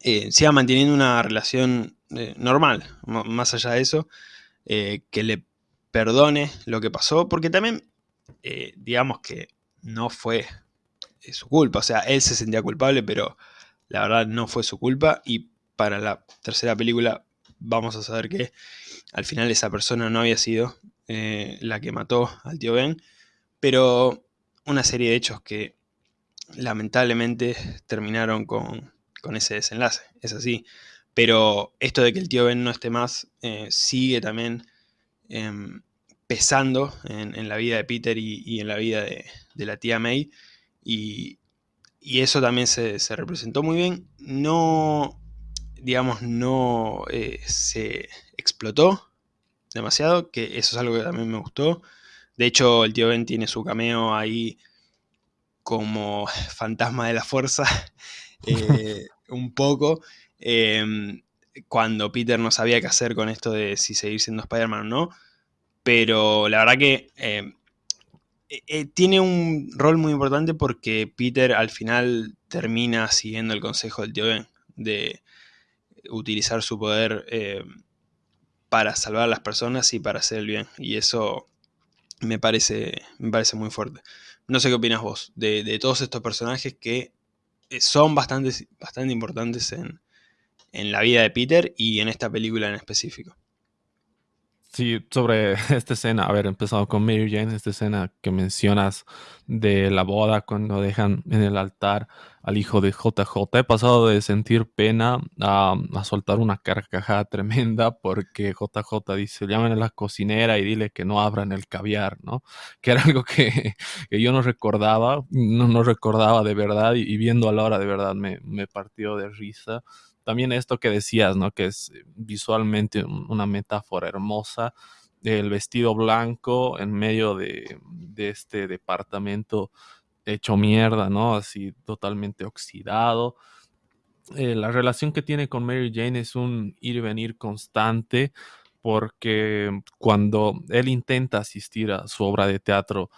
eh, siga manteniendo una relación normal, más allá de eso, que le perdone lo que pasó, porque también, digamos que no fue su culpa, o sea, él se sentía culpable, pero la verdad no fue su culpa y para la tercera película vamos a saber que al final esa persona no había sido eh, la que mató al tío Ben, pero una serie de hechos que lamentablemente terminaron con, ese desenlace, es así. Pero esto de que el tío Ben no esté más eh, sigue también em, pesando en, la vida de Peter y, en la vida de, de la tía May. Y, y eso también se, representó muy bien. No, digamos, no eh, se explotó demasiado, que eso es algo que también me gustó. De hecho, el tío Ben tiene su cameo ahí como [LAUGHS] fantasma de la fuerza, [LAUGHS] eh, [LAUGHS] un poco. Em, cuando Peter no sabía qué hacer con esto de si seguir siendo Spider-Man o no. pero la verdad que tiene un rol muy importante porque Peter al final termina siguiendo el consejo del tío Ben de utilizar su poder para salvar a las personas y para hacer el bien. Y eso me parece, me parece muy fuerte. No sé qué opinas vos de, todos estos personajes que eh, son bastante, bastante importantes en, en la vida de Peter y en esta película en específico. Sí, sobre [LAUGHS] esta escena, a ver, empezado con Mary Jane, esta escena que mencionas de la boda cuando dejan en el altar al hijo de JJ, he pasado de sentir pena a, soltar una carcajada [LAUGHS] tremenda porque JJ dice, llamen a la cocinera y dile que no abran el caviar, ¿no? Que era [LAUGHS] algo que, yo no recordaba, no, no recordaba de verdad y, viendo a Laura de verdad me, me partió de risa también esto que decías, ¿no? Que es visualmente una metáfora hermosa. El vestido blanco en medio de, este departamento hecho mierda, ¿no? Así totalmente oxidado. Eh, la relación que tiene con Mary Jane es un ir y venir constante porque cuando él intenta asistir a su obra de teatro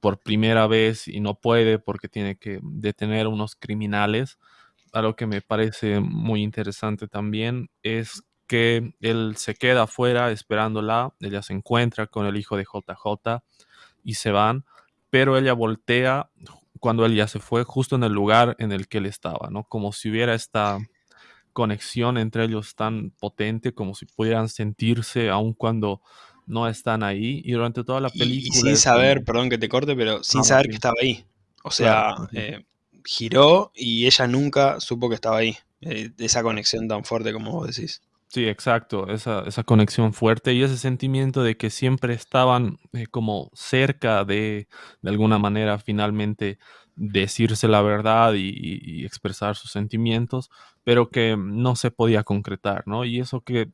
por primera vez y no puede porque tiene que detener a unos criminales, algo que me parece muy interesante también es que él se queda afuera esperándola, ella se encuentra con el hijo de JJ y se van, pero ella voltea cuando él ya se fue justo en el lugar en el que él estaba, ¿no? Como si hubiera esta conexión entre ellos tan potente, como si pudieran sentirse aun cuando no están ahí y durante toda la película. Y, sin saber, perdón que te corte, pero sin saber que estaba ahí. O sea, eh, giró y ella nunca supo que estaba ahí. Eh, esa conexión tan fuerte como vos decís. Sí, exacto, esa, esa, conexión fuerte y ese sentimiento de que siempre estaban eh, como cerca de, de alguna manera, finalmente decirse la verdad y, expresar sus sentimientos, pero que no se podía concretar, ¿no? Y eso que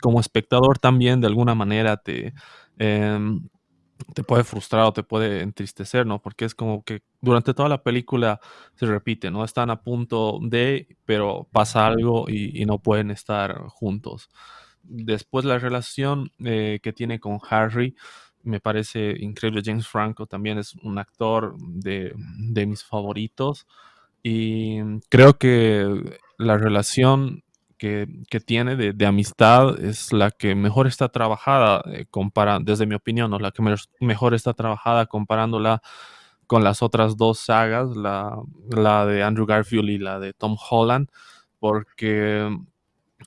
como espectador también de alguna manera te, em, te puede frustrar o te puede entristecer, ¿no? Porque es como que durante toda la película se repite, ¿no? Están a punto de, pero pasa algo y, no pueden estar juntos. Después la relación eh, que tiene con Harry me parece increíble. James Franco también es un actor de, de mis favoritos y creo que la relación que, tiene de, amistad es la que mejor está trabajada, eh, desde mi opinión, ¿no? la que mejor está trabajada comparándola con las otras dos sagas, la, la, de Andrew Garfield y la de Tom Holland, porque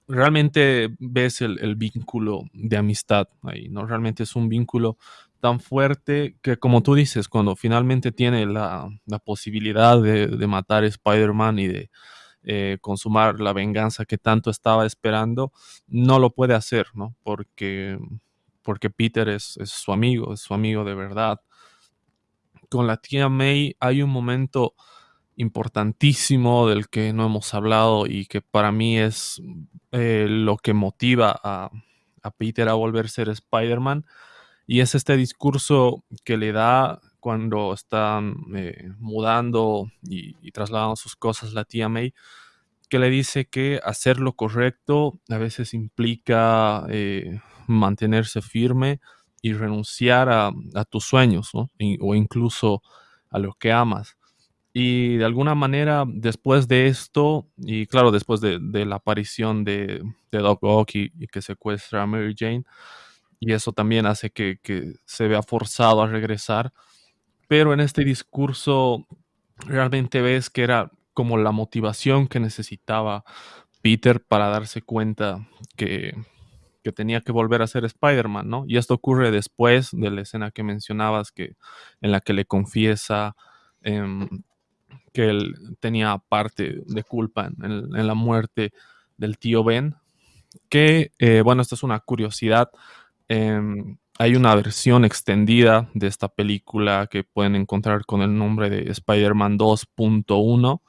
realmente ves el, vínculo de amistad ahí, ¿no? Realmente es un vínculo tan fuerte que, como tú dices, cuando finalmente tiene la, posibilidad de, de matar a Spider-Man y de eh, consumar la venganza que tanto estaba esperando, no lo puede hacer, ¿no? Porque, porque Peter es, su amigo, es su amigo de verdad. Con la tía May hay un momento importantísimo del que no hemos hablado y que para mí es eh, lo que motiva a, Peter a volver a ser Spider-Man. Y es este discurso que le da cuando están eh, mudando y, trasladando sus cosas la tía May, que le dice que hacer lo correcto a veces implica eh, mantenerse firme y renunciar a, tus sueños o incluso a lo que amas. Y de alguna manera, después de esto, y claro, después de, la aparición de Doc Ock y, que secuestra a Mary Jane, y eso también hace que, se vea forzado a regresar, pero en este discurso realmente ves que era como la motivación que necesitaba Peter para darse cuenta que, tenía que volver a ser Spider-Man, ¿no? Y esto ocurre después de la escena que mencionabas, que, en la que le confiesa em, que él tenía parte de culpa en, la muerte del tío Ben, que, eh, bueno, esta es una curiosidad. Em, hay una versión extendida de esta película que pueden encontrar con el nombre de Spider-Man 2.1.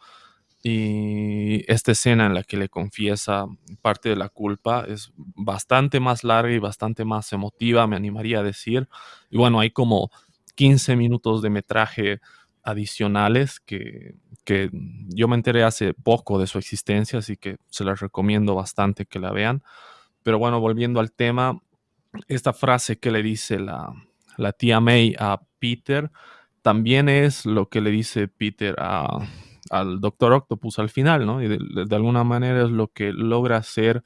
Y esta escena en la que le confiesa parte de la culpa es bastante más larga y bastante más emotiva, me animaría a decir. Y bueno, hay como 15 minutos de metraje adicionales que, que yo me enteré hace poco de su existencia, así que se las recomiendo bastante que la vean. Pero bueno, volviendo al tema, esta frase que le dice la, la tía May a Peter también es lo que le dice Peter a, al Doctor Octopus al final, ¿no? Y de, alguna manera es lo que logra hacer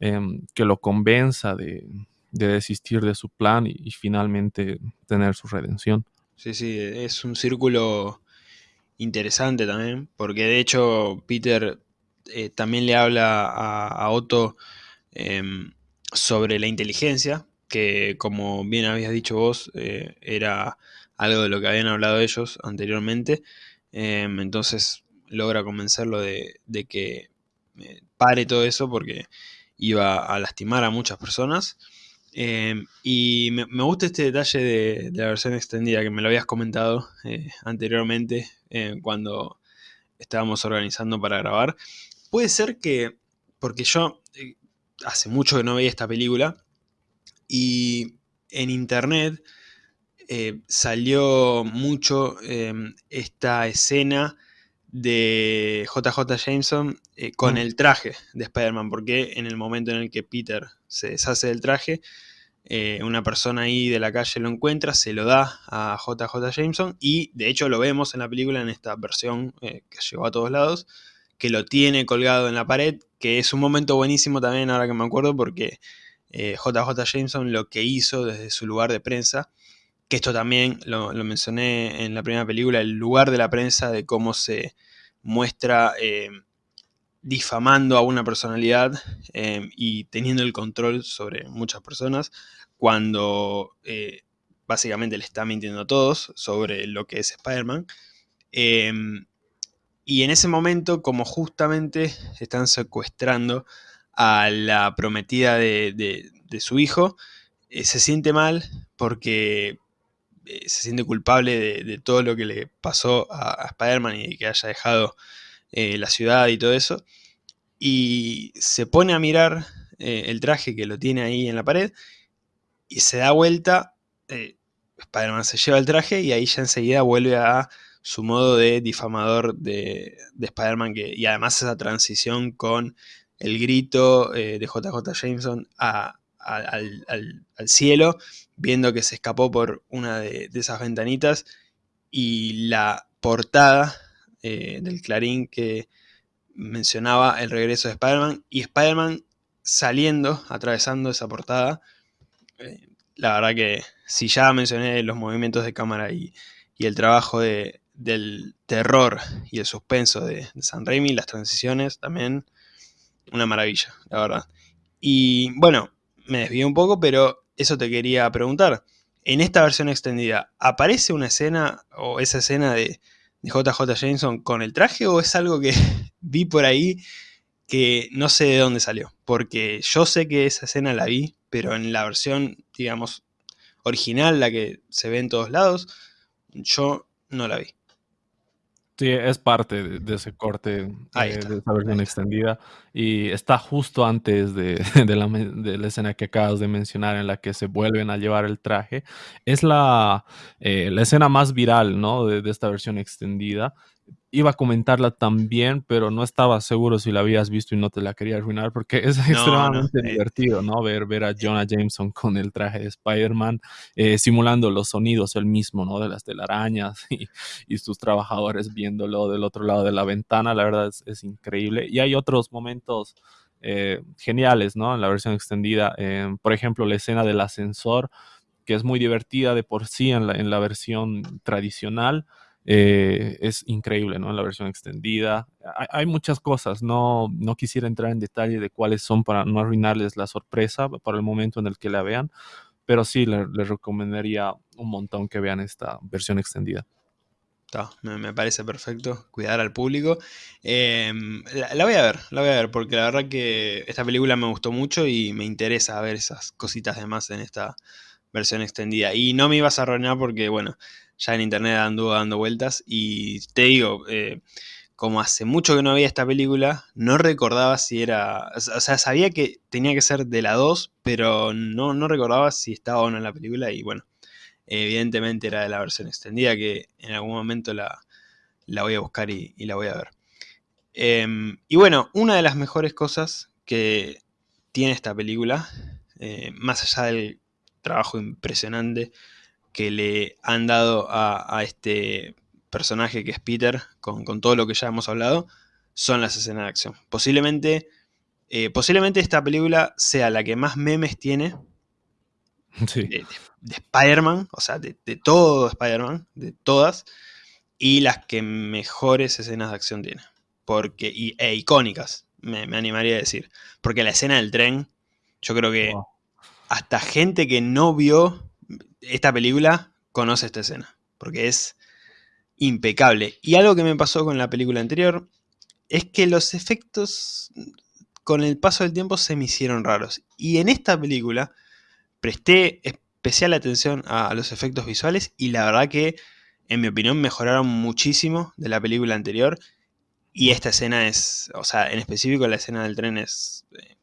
em, que lo convenza de, de, desistir de su plan y, finalmente tener su redención. Sí, sí, es un círculo interesante también, porque de hecho Peter eh, también le habla a, Otto eh, sobre la inteligencia, que como bien habías dicho vos, eh, era algo de lo que habían hablado ellos anteriormente. Em, entonces logra convencerlo de, de que eh, pare todo eso porque iba a lastimar a muchas personas. Eh, y me, me, gusta este detalle de, la versión extendida que me lo habías comentado eh, anteriormente cuando estábamos organizando para grabar. Puede ser que, porque yo hace mucho que no veía esta película. Y en internet eh, salió mucho eh, esta escena de JJ Jameson eh, con mm. el traje de Spider-Man, porque en el momento en el que Peter se deshace del traje, eh, una persona ahí de la calle lo encuentra, se lo da a JJ Jameson y de hecho lo vemos en la película en esta versión eh, que llegó a todos lados, que lo tiene colgado en la pared, que es un momento buenísimo también ahora que me acuerdo porque JJ Jameson lo que hizo desde su lugar de prensa que esto también lo, mencioné en la primera película, el lugar de la prensa, de cómo se muestra eh, difamando a una personalidad eh, y teniendo el control sobre muchas personas, cuando eh, básicamente le está mintiendo a todos sobre lo que es Spider-Man. Y en ese momento, como justamente están secuestrando a la prometida de, de, de su hijo, eh, se siente mal porque eh, se siente culpable de, de, todo lo que le pasó a, a Spider-Man y que haya dejado eh, la ciudad y todo eso. Y se pone a mirar el traje que lo tiene ahí en la pared y se da vuelta. Spider-Man se lleva el traje y ahí ya enseguida vuelve a su modo de difamador de, de Spider-Man. Y además esa transición con el grito eh, de JJ Jameson al, al, al, cielo, viendo que se escapó por una de, de esas ventanitas y la portada eh, del Clarín que mencionaba el regreso de Spider-Man y Spider-Man saliendo, atravesando esa portada. Eh, la verdad que si ya mencioné los movimientos de cámara y, y el trabajo de, del terror y el suspenso de, San Raimi, las transiciones también, una maravilla, la verdad. Y bueno, me desvié un poco, pero eso te quería preguntar. En esta versión extendida, ¿aparece una escena o esa escena de, de JJ Jameson con el traje o es algo que [LAUGHS] vi por ahí que no sé de dónde salió? Porque yo sé que esa escena la vi, pero en la versión, digamos, original, la que se ve en todos lados, yo no la vi. Sí, es parte de, de ese corte eh, de esa versión extendida y está justo antes de, [LAUGHS] de, la, de, la, escena que acabas de mencionar en la que se vuelven a llevar el traje. Es la, eh, la escena más viral ¿no? de, esta versión extendida iba a comentarla también, pero no estaba seguro si la habías visto y no te la quería arruinar porque [LAUGHS] es no, extremadamente no, divertido, ¿no? Ver, ver a Jonah Jameson con el traje de Spider-Man, eh, simulando los sonidos él mismo, ¿no? De las telarañas [LAUGHS] y, y, sus trabajadores viéndolo del otro lado de la ventana, la verdad es, es increíble. Y hay otros momentos eh, geniales, ¿no? En la versión extendida, eh, por ejemplo, la escena del ascensor, que es muy divertida de por sí en la, en la versión tradicional, eh, es increíble, ¿no? La versión extendida. Hay, hay, muchas cosas, no, no quisiera entrar en detalle de cuáles son para no arruinarles la sorpresa para el momento en el que la vean, pero sí les le recomendaría un montón que vean esta versión extendida. Me, me, parece perfecto, cuidar al público. Eh, la, la, voy a ver, la voy a ver, porque la verdad que esta película me gustó mucho y me interesa ver esas cositas de más en esta versión extendida. Y no me ibas a arruinar porque, bueno, ya en internet anduvo dando vueltas y te digo, eh, como hace mucho que no veía esta película, no recordaba si era, o sea, sabía que tenía que ser de la 2, pero no, no recordaba si estaba o no en la película y bueno, evidentemente era de la versión extendida que en algún momento la, la voy a buscar y, la voy a ver. Eh, y bueno, una de las mejores cosas que tiene esta película, eh, más allá del trabajo impresionante que le han dado a, este personaje que es Peter, con, todo lo que ya hemos hablado, son las escenas de acción. Posiblemente, eh, posiblemente esta película sea la que más memes tiene [LAUGHS] de, Spider-Man, o sea, de, todo Spider-Man, de todas, y las que mejores escenas de acción tiene. Porque, y, e icónicas, me, animaría a decir. Porque la escena del tren, yo creo que hasta gente que no vio esta película conoce esta escena. Porque es impecable. Y algo que me pasó con la película anterior es que los efectos con el paso del tiempo se me hicieron raros. Y en esta película presté especial atención a los efectos visuales y la verdad que, en mi opinión, mejoraron muchísimo de la película anterior. Y esta escena es, o sea, en específico la escena del tren es eh,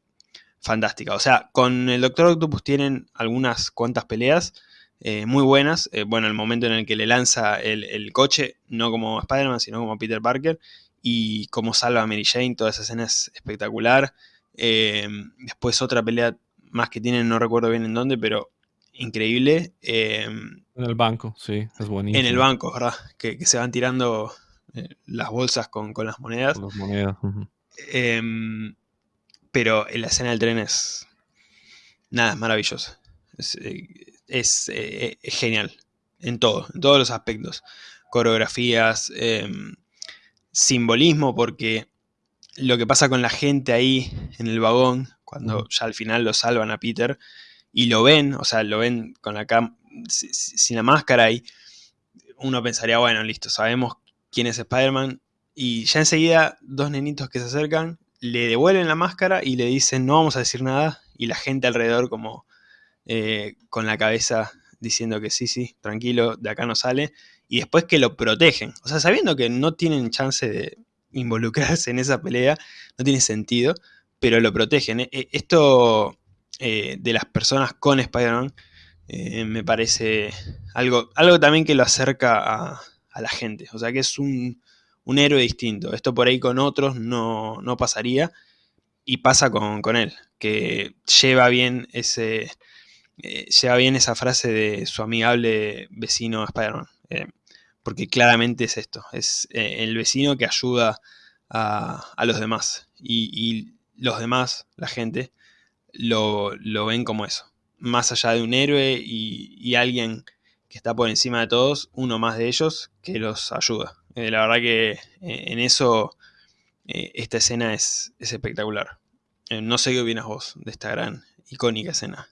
fantástica. O sea, con el Doctor Octopus tienen algunas cuantas peleas eh, muy buenas. Eh, bueno, el momento en el que le lanza el, coche, no como Spider-Man, sino como Peter Parker. Y como salva a Mary Jane, toda esa escena es espectacular. después otra pelea más que tienen, no recuerdo bien en dónde, pero increíble. En el banco, sí, es buenísimo. En el banco, ¿verdad? Que, se van tirando eh, las bolsas con, las monedas. Con las monedas. Pero la escena del tren es. Nada, es maravilloso. Es, eh, eh, es, genial. En todo, en todos los aspectos. Coreografías, em, simbolismo, porque lo que pasa con la gente ahí en el vagón, cuando ya al final lo salvan a Peter, y lo ven, o sea, lo ven con la cam sin la máscara y uno pensaría, bueno, listo, sabemos quién es Spider-Man, y ya enseguida dos nenitos que se acercan, le devuelven la máscara y le dicen, no vamos a decir nada, y la gente alrededor como eh, con la cabeza diciendo que sí, sí, tranquilo, de acá no sale, y después que lo protegen, o sea, sabiendo que no tienen chance de involucrarse en esa pelea, no tiene sentido, pero lo protegen. E, e, esto eh, de las personas con Spider-Man eh, me parece algo, algo también que lo acerca a, la gente. O sea que es un, héroe distinto. Esto por ahí con otros no, pasaría. Y pasa con, él, que lleva bien ese. Eh, lleva bien esa frase de su amigable vecino Spider-Man. porque claramente es esto. Es el vecino que ayuda a, los demás. y los demás, la gente, lo, ven como eso. Más allá de un héroe y, alguien que está por encima de todos, uno más de ellos que los ayuda. Eh, la verdad que eh, en eso eh, esta escena es, espectacular. no sé qué opinas vos de esta gran, icónica escena.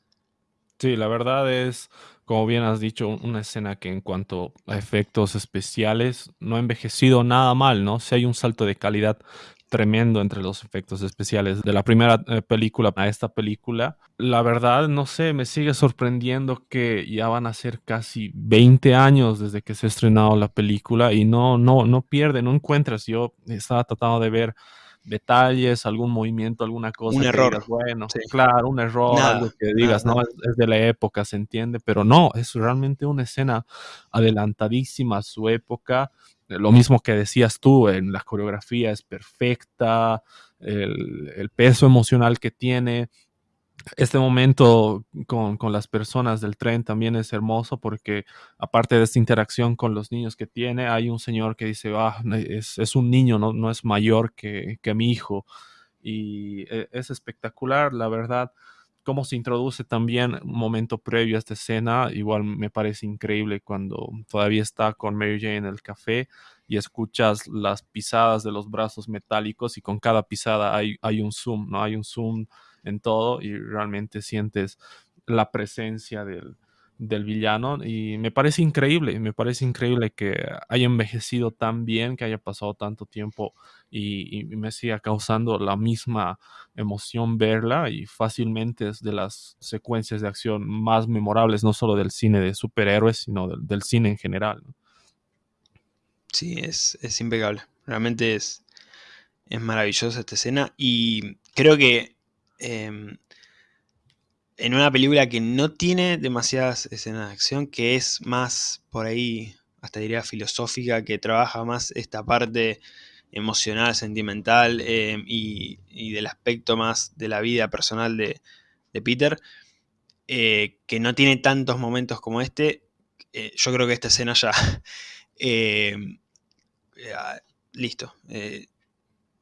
Sí, la verdad es, como bien has dicho, una escena que en cuanto a efectos especiales no ha envejecido nada mal, ¿no? Si hay un salto de calidad tremendo entre los efectos especiales de la primera eh, película a esta película. La verdad, no sé, me sigue sorprendiendo que ya van a ser casi 20 años desde que se ha estrenado la película y no, no, no pierde, no encuentras. Yo estaba tratando de ver detalles, algún movimiento, alguna cosa. Un error. bueno, claro, un error, algo que digas, no, es, de la época, se entiende, pero no, es realmente una escena adelantadísima a su época lo mismo que decías tú, en la coreografía es perfecta, el, peso emocional que tiene. Este momento con, las personas del tren también es hermoso porque aparte de esta interacción con los niños que tiene, hay un señor que dice, ah, es, un niño, no, no es mayor que, que mi hijo. Y e, es espectacular, la verdad cómo se introduce también un momento previo a esta escena, igual me parece increíble cuando todavía está con Mary Jane en el café y escuchas las pisadas de los brazos metálicos y con cada pisada hay, hay un zoom, ¿no? Hay un zoom en todo y realmente sientes la presencia del, del villano y me parece increíble, me parece increíble que haya envejecido tan bien, que haya pasado tanto tiempo y, me siga causando la misma emoción verla y fácilmente es de las secuencias de acción más memorables, no solo del cine de superhéroes, sino del, cine en general. Sí, es, impecable, realmente es, es maravillosa esta escena y creo que... Em, en una película que no tiene demasiadas escenas de acción, que es más por ahí, hasta diría filosófica, que trabaja más esta parte emocional, sentimental eh, y, del aspecto más de la vida personal de, Peter. eh, que no tiene tantos momentos como este, eh, yo creo que esta escena ya... [LAUGHS] Eh, listo.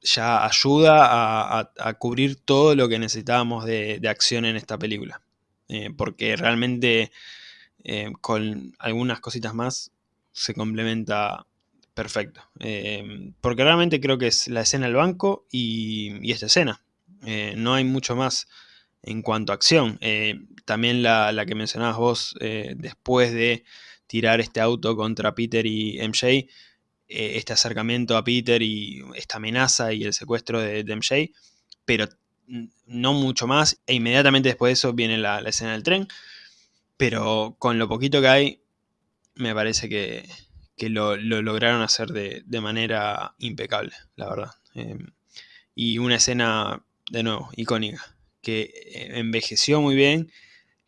Ya ayuda a, cubrir todo lo que necesitábamos de, acción en esta película. porque realmente con algunas cositas más se complementa perfecto. porque realmente creo que es la escena del banco y, esta escena. no hay mucho más en cuanto a acción. Eh, también la, que mencionabas vos, eh, después de tirar este auto contra Peter y MJ, eh, este acercamiento a Peter y esta amenaza y el secuestro de, MJ, pero no mucho más, e inmediatamente después de eso viene la, escena del tren, pero con lo poquito que hay, me parece que, lo, lograron hacer de, de, manera impecable, la verdad. y una escena, de nuevo, icónica que eh, envejeció muy bien,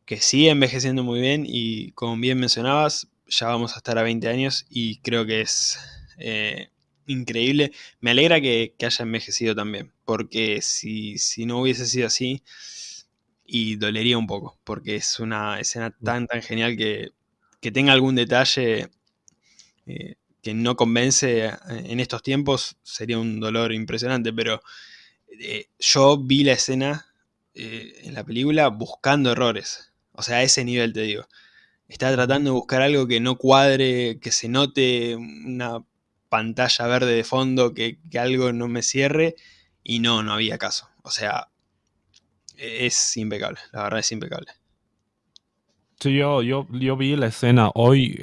que sigue envejeciendo muy bien y como bien mencionabas, ya vamos a estar a 20 años y creo que es eh, increíble. Me alegra que, haya envejecido también, porque si, no hubiese sido así, y dolería un poco, porque es una escena mm. tan, tan genial que, tenga algún detalle eh, que no convence en estos tiempos, sería un dolor impresionante, pero yo vi la escena eh, en la película buscando errores. O sea, a ese nivel te digo. Está tratando de buscar algo que no cuadre, que se note una pantalla verde de fondo, que, algo no me cierre. Y no, no había caso. O sea, es impecable. La verdad es impecable. Sí, yo, yo, yo vi la escena hoy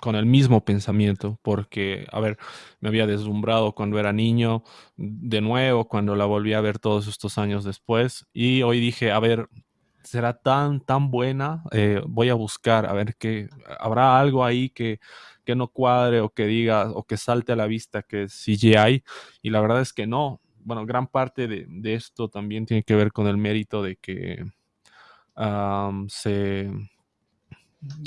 con el mismo pensamiento, porque, a ver, me había deslumbrado cuando era niño, de nuevo, cuando la volví a ver todos estos años después, y hoy dije, a ver, será tan, tan buena, eh, voy a buscar, a ver qué, habrá algo ahí que, que no cuadre o que diga o que salte a la vista que es CGI, y la verdad es que no. Bueno, gran parte de, de esto también tiene que ver con el mérito de que se,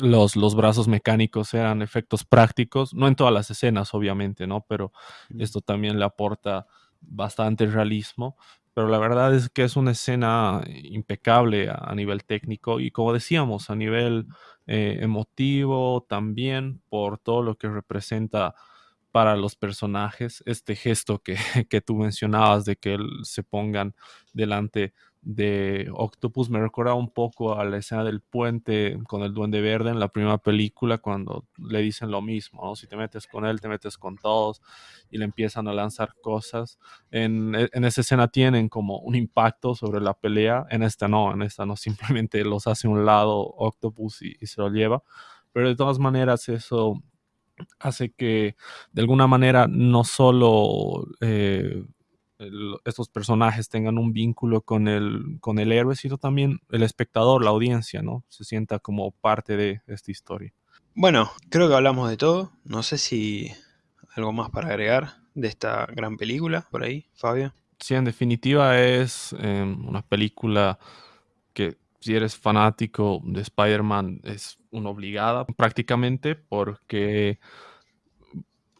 los, los, brazos mecánicos eran efectos prácticos, no en todas las escenas, obviamente, ¿no? Pero esto también le aporta bastante realismo. Pero la verdad es que es una escena impecable a, nivel técnico y como decíamos, a nivel eh, emotivo también por todo lo que representa para los personajes, este gesto que, [LAUGHS] que tú mencionabas de que se pongan delante de Octopus me recuerda un poco a la escena del puente con el Duende Verde en la primera película cuando le dicen lo mismo, si te metes con él, te metes con todos y le empiezan a lanzar cosas. En, e, esa escena tienen como un impacto sobre la pelea, en esta no, en esta no, [LAUGHS] simplemente los hace un lado Octopus y, se lo lleva, pero de todas maneras eso hace que de alguna manera no solo... Eh, estos personajes tengan un vínculo con el, con el héroe, sino también el espectador, la audiencia, ¿no? Se sienta como parte de esta historia. Bueno, creo que hablamos de todo. No sé si algo más para agregar de esta gran película por ahí, Fabio. Sí, en definitiva es em, una película que si eres fanático de Spider-Man es una obligada prácticamente porque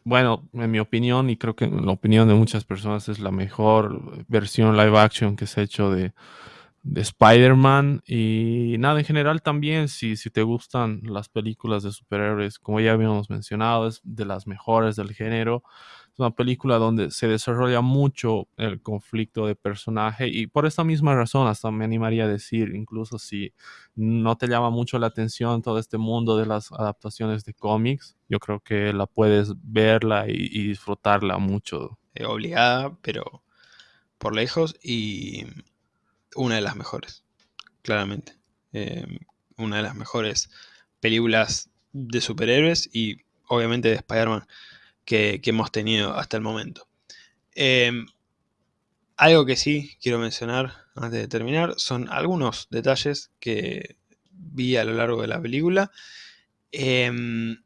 bueno, en mi opinión, y creo que en la opinión de muchas personas, es la mejor versión live action que se ha hecho de, Spider-Man. Y nada, en general también, si, si te gustan las películas de superhéroes, como ya habíamos mencionado, es de las mejores del género. Es una película donde se desarrolla mucho el conflicto de personaje y por esta misma razón hasta me animaría a decir, incluso si no te llama mucho la atención todo este mundo de las adaptaciones de cómics, yo creo que la puedes verla y, disfrutarla mucho. Eh, obligada, pero por lejos y una de las mejores, claramente. Em, una de las mejores películas de superhéroes y obviamente de Spider-Man que, hemos tenido hasta el momento. Em, algo que sí quiero mencionar antes de terminar son algunos detalles que vi a lo largo de la película. Em,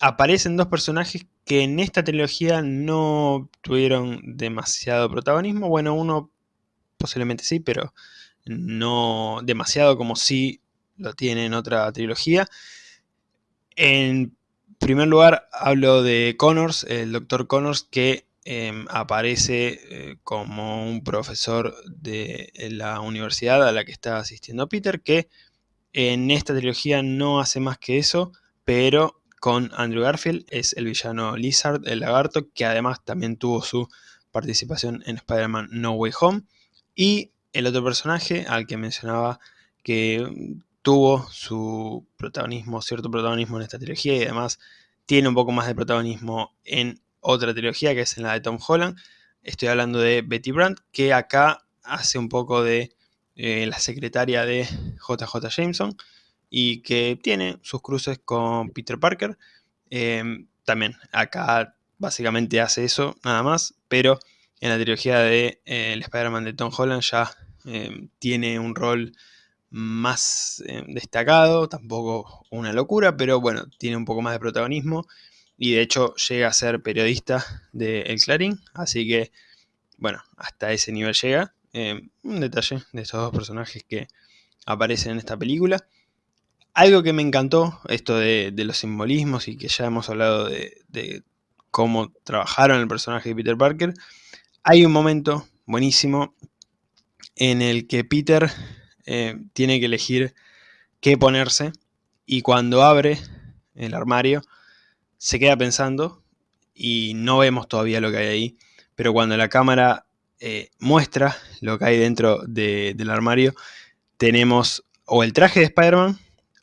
aparecen dos personajes que en esta trilogía no tuvieron demasiado protagonismo. Bueno, uno posiblemente sí, pero no demasiado como sí lo tiene en otra trilogía. En primer lugar, hablo de Connors, el doctor Connors, que em, aparece eh, como un profesor de la universidad a la que está asistiendo Peter, que En esta trilogía no hace más que eso, pero con Andrew Garfield es el villano Lizard, el lagarto, que además también tuvo su participación en Spider-Man No Way Home. Y el otro personaje al que mencionaba que tuvo su protagonismo, cierto protagonismo en esta trilogía y además tiene un poco más de protagonismo en otra trilogía que es en la de Tom Holland. Estoy hablando de Betty Brandt, que acá hace un poco de eh, la secretaria de JJ Jameson y que tiene sus cruces con Peter Parker. Em, también acá básicamente hace eso, nada más, pero en la trilogía de eh, el Spider-Man de Tom Holland ya em, tiene un rol más em, destacado, tampoco una locura, pero bueno, tiene un poco más de protagonismo y de hecho llega a ser periodista de El Clarín, así que bueno, hasta ese nivel llega. un detalle de estos dos personajes que aparecen en esta película. Algo que me encantó, esto de, los simbolismos y que ya hemos hablado de, cómo trabajaron el personaje de Peter Parker, hay un momento buenísimo en el que Peter eh, tiene que elegir qué ponerse y cuando abre el armario se queda pensando y no vemos todavía lo que hay ahí, pero cuando la cámara eh, muestra lo que hay dentro del armario, tenemos o el traje de Spider-Man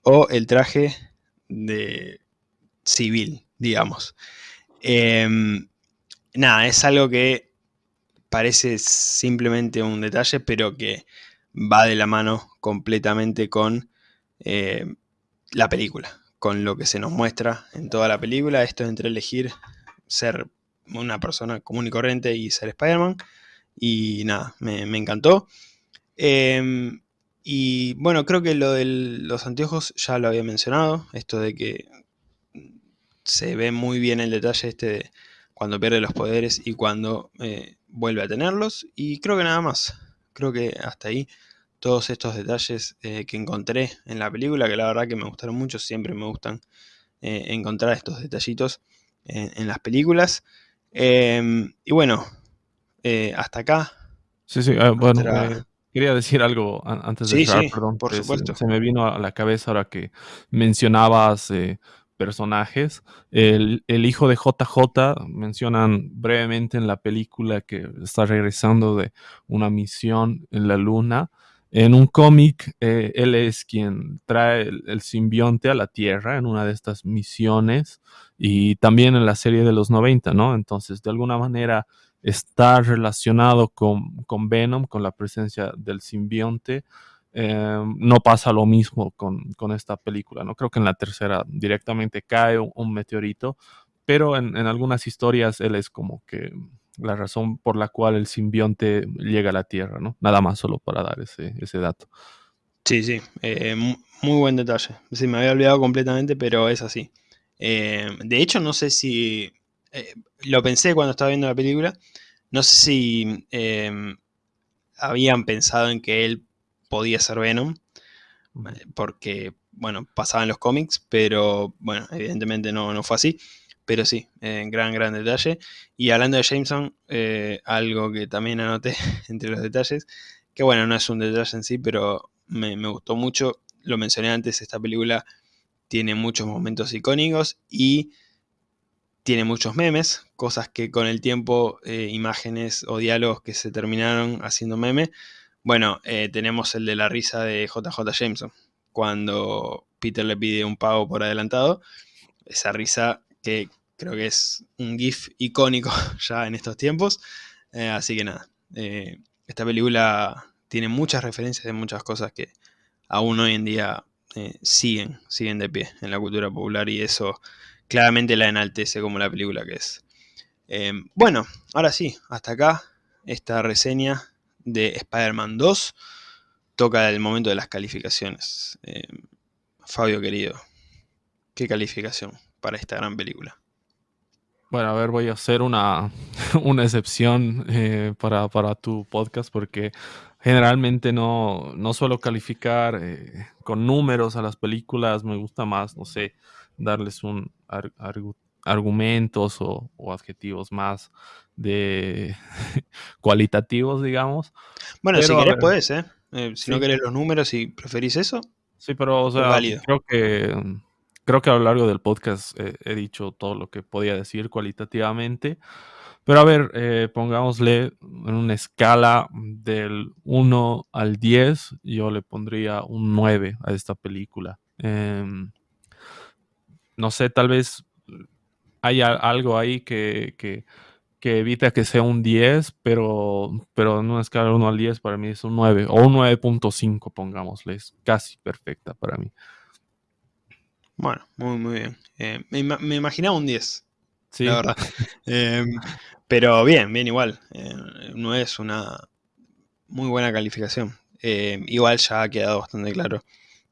o el traje de civil, digamos. Em, nada, es algo que parece simplemente un detalle, pero que va de la mano completamente con eh, la película, con lo que se nos muestra en toda la película. Esto entre elegir ser una persona común y corriente y ser Spider-Man. Y nada, me, encantó. Em, y bueno, creo que lo de los anteojos ya lo había mencionado, esto de que se ve muy bien el detalle este de cuando pierde los poderes y cuando eh, vuelve a tenerlos. Y creo que nada más, creo que hasta ahí todos estos detalles eh, que encontré en la película, que la verdad que me gustaron mucho, siempre me gustan eh, encontrar estos detallitos en, las películas. Em, y bueno, hasta acá. Sí, sí, ah, bueno, Quería decir algo antes de sí, perdón. Por supuesto. Se, me vino a la cabeza ahora que mencionabas eh, personajes. El, hijo de JJ mencionan brevemente en la película que está regresando de una misión en la luna. En un cómic, eh, él es quien trae el, simbionte a la Tierra en una de estas misiones y también en la serie de los 90, ¿no? Entonces, de alguna manera, está relacionado con, con Venom, con la presencia del simbionte. Eh, no pasa lo mismo con, con, esta película, ¿no? Creo que en la tercera directamente cae un, meteorito, pero en, algunas historias él es como que la razón por la cual el simbionte llega a la Tierra, ¿no? Nada más solo para dar ese, ese dato. Sí, sí, eh, muy buen detalle. Sí, me había olvidado completamente, pero es así. Eh, de hecho, no sé si eh, lo pensé cuando estaba viendo la película, no sé si em, habían pensado en que él podía ser Venom, porque, bueno, pasaban los cómics, pero, bueno, evidentemente no, no fue así. Pero sí, en gran, gran detalle. Y hablando de Jameson, eh, algo que también anoté [LAUGHS] entre los detalles, que bueno, no es un detalle en sí, pero me, me gustó mucho. Lo mencioné antes, esta película tiene muchos momentos icónicos y tiene muchos memes, cosas que con el tiempo, eh, imágenes o diálogos que se terminaron haciendo meme. Bueno, eh, tenemos el de la risa de JJ Jameson, cuando Peter le pide un pago por adelantado. Esa risa que creo que es un GIF icónico [LAUGHS] ya en estos tiempos. Eh, así que nada, esta película tiene muchas referencias de muchas cosas que aún hoy en día siguen, siguen de pie en la cultura popular y eso claramente la enaltece como la película que es. Eh, bueno, ahora sí, hasta acá esta reseña de Spider-Man 2 toca el momento de las calificaciones. Eh, Fabio querido, ¿qué calificación para esta gran película? Bueno, a ver, voy a hacer una, [LAUGHS] excepción eh, para, tu podcast porque generalmente no, no suelo calificar con números a las películas, me gusta más, no sé, darles un argumentos o, adjetivos más de [LAUGHS] cualitativos, digamos. Bueno, si querés puedes, ¿eh? ¿eh? si no querés los números y preferís eso. Sí, pero, o sea, creo que, creo que a lo largo del podcast he dicho todo lo que podía decir cualitativamente. Pero a ver, eh, pongámosle en una escala del 1 al 10, yo le pondría un 9 a esta película. Em, no sé, tal vez hay algo ahí que, que, que, evita que sea un 10, pero, pero en una escala del 1 al 10 para mí es un 9 o un 9.5, pongámosle, es casi perfecta para mí. Bueno, muy, muy bien. Eh, me, me, imaginaba un 10, sí. la verdad. [LAUGHS] Em, pero bien, bien igual. Eh, no es una muy buena calificación. Igual ya ha quedado bastante claro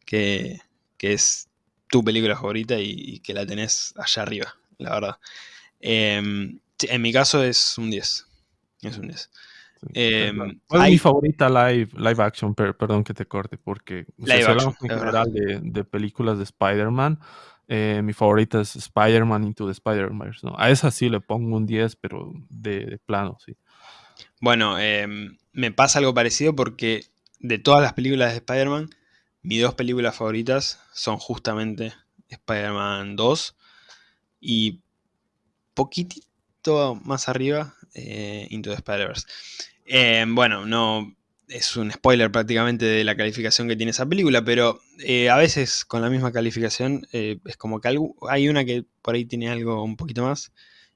que, que es tu película favorita y, que la tenés allá arriba, la verdad. En mi caso es un 10. Es un 10. Em, ¿Cuál es mi favorita live, live action? perdón que te corte, porque live action, en general de, de, películas de Spider-Man. Eh, mi favorita es Spider-Man Into the Spider-Verse. ¿no? A esa sí le pongo un 10, pero de, plano, sí. Bueno, em, me pasa algo parecido porque de todas las películas de Spider-Man, mis dos películas favoritas son justamente Spider-Man 2 y poquitito más arriba eh, Into the Spider-Verse. Em, bueno, no es un spoiler prácticamente de la calificación que tiene esa película, pero eh, a veces con la misma calificación eh, es como que hay una que por ahí tiene algo un poquito más,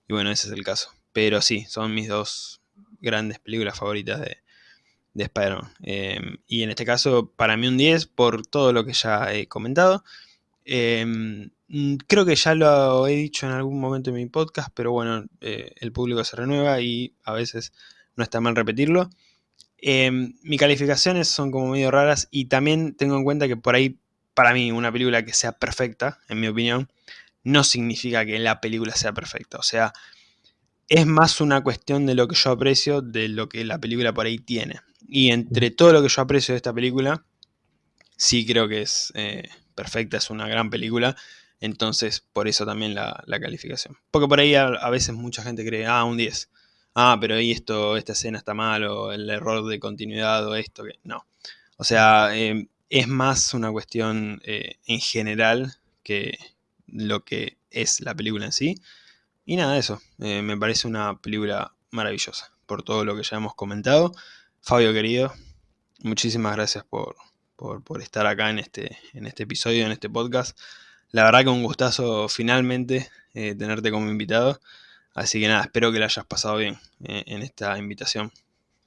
y bueno, ese es el caso. Pero sí, son mis dos grandes películas favoritas de, de Spider-Man. Em, y en este caso, para mí un 10 por todo lo que ya he comentado. Em, mm, creo que ya lo he dicho en algún momento en mi podcast, pero bueno, eh, el público se renueva y a veces no está mal repetirlo. Em, mis calificaciones son como medio raras y también tengo en cuenta que por ahí, para mí, una película que sea perfecta, en mi opinión, no significa que la película sea perfecta. O sea, es más una cuestión de lo que yo aprecio de lo que la película por ahí tiene. Y entre todo lo que yo aprecio de esta película, sí creo que es eh, perfecta, es una gran película. Entonces, por eso también la, calificación. Porque por ahí a, veces mucha gente cree, ah, un 10. Ah, pero ahí esto, esta escena está mal, o el error de continuidad, o esto, que. No. O sea, eh, es más una cuestión eh, en general que lo que es la película en sí. Y nada, eso. me parece una película maravillosa. Por todo lo que ya hemos comentado. Fabio querido, muchísimas gracias por, estar acá en este, en este episodio, en este podcast. La verdad que un gustazo finalmente eh, tenerte como invitado. Así que nada, espero que la hayas pasado bien eh, en esta invitación.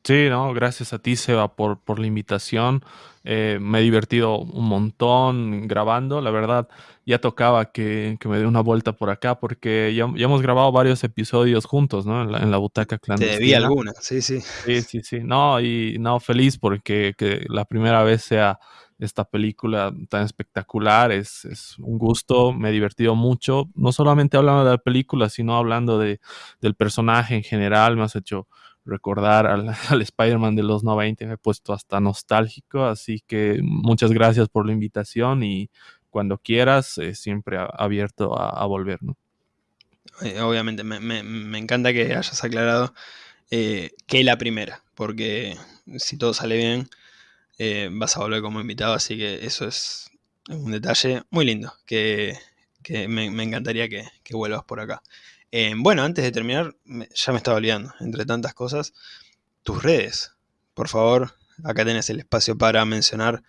Sí, no, gracias a ti, Seba, por, por la invitación. Eh, me he divertido un montón grabando, la verdad. Ya tocaba que, me dé una vuelta por acá porque ya, hemos grabado varios episodios juntos, ¿no? En la, butaca clandestina. Te debí alguna, sí, sí. Sí, sí, sí. No, y no, feliz porque que la primera vez sea esta película tan espectacular. Es, es, un gusto, me he divertido mucho. No solamente hablando de la película, sino hablando de, del personaje en general. Me has hecho recordar [LAUGHS] al, Spider-Man de los 90, me he puesto hasta nostálgico, así que muchas gracias por la invitación y cuando quieras, eh, siempre abierto a, volver. Eh, obviamente, me, encanta que hayas aclarado eh, que la primera, porque si todo sale bien, vas a volver como invitado, así que eso es un detalle muy lindo, que, me, encantaría que vuelvas por acá. Eh, bueno, antes de terminar, ya me estaba olvidando, entre tantas cosas, tus redes. Por favor, acá tenés el espacio para mencionar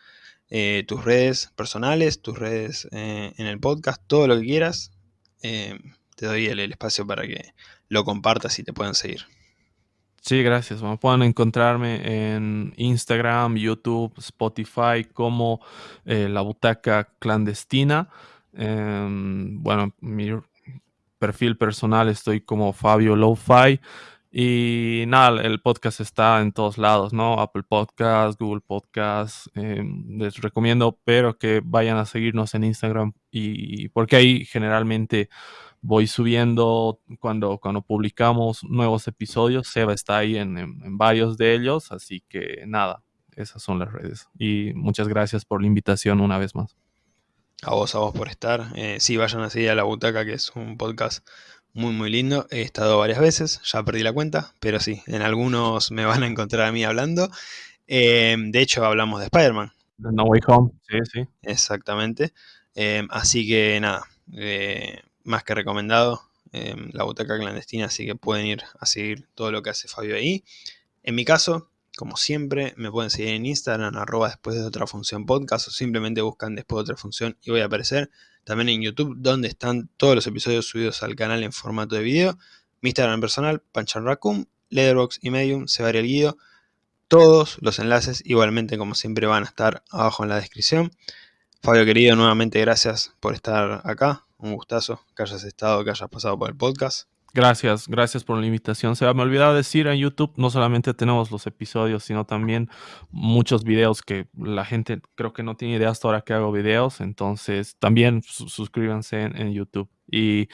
eh, tus redes personales, tus redes eh, en el podcast, todo lo que quieras. te doy el, espacio para que lo compartas y te puedan seguir. Sí, gracias. pueden encontrarme en Instagram, YouTube, Spotify como La Butaca Clandestina. Em, bueno, mi perfil personal estoy como Fabio Lo-Fi. Y nada, el podcast está en todos lados, ¿no? Apple Podcast, Google Podcast. Em, les recomiendo, pero que vayan a seguirnos en Instagram y porque ahí generalmente voy subiendo cuando, cuando publicamos nuevos episodios. Seba está ahí en, en varios de ellos, así que nada, esas son las redes. Y muchas gracias por la invitación una vez más. A vos, a vos por estar. Eh, sí, vayan a seguir a La Butaca, que es un podcast muy, muy lindo. He estado varias veces, ya perdí la cuenta, pero sí, en algunos me van a encontrar a mí hablando. Eh, de hecho, hablamos de Spider-Man No Way Home, sí, sí. Exactamente. Em, así que nada, eh, más que recomendado em, la butaca clandestina, así que pueden ir a seguir todo lo que hace Fabio ahí. En mi caso, como siempre, me pueden seguir en Instagram, arroba después de otra función podcast, o simplemente buscan después de otra función y voy a aparecer. También en YouTube, donde están todos los episodios subidos al canal en formato de video. Mi Instagram personal, Panchan Raccoon, Letterboxd y Medium, se va el guido. Todos los enlaces, igualmente como siempre, van a estar abajo en la descripción. Fabio querido, nuevamente gracias por estar acá. Un gustazo que hayas estado, que hayas pasado por el podcast. Gracias, gracias por la invitación. Se me olvidaba decir en YouTube, no solamente tenemos los episodios, sino también muchos videos que la gente creo que no tiene idea hasta ahora que hago videos. Entonces, también suscríbanse en, YouTube. Y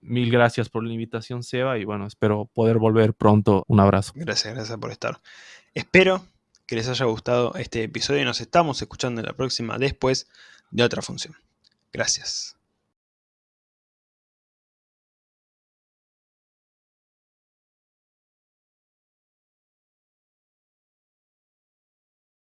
mil gracias por la invitación, Seba. Y bueno, espero poder volver pronto. Un abrazo. Gracias, gracias por estar. Espero que les haya gustado este episodio y nos estamos escuchando en la próxima después de otra función. Gracias.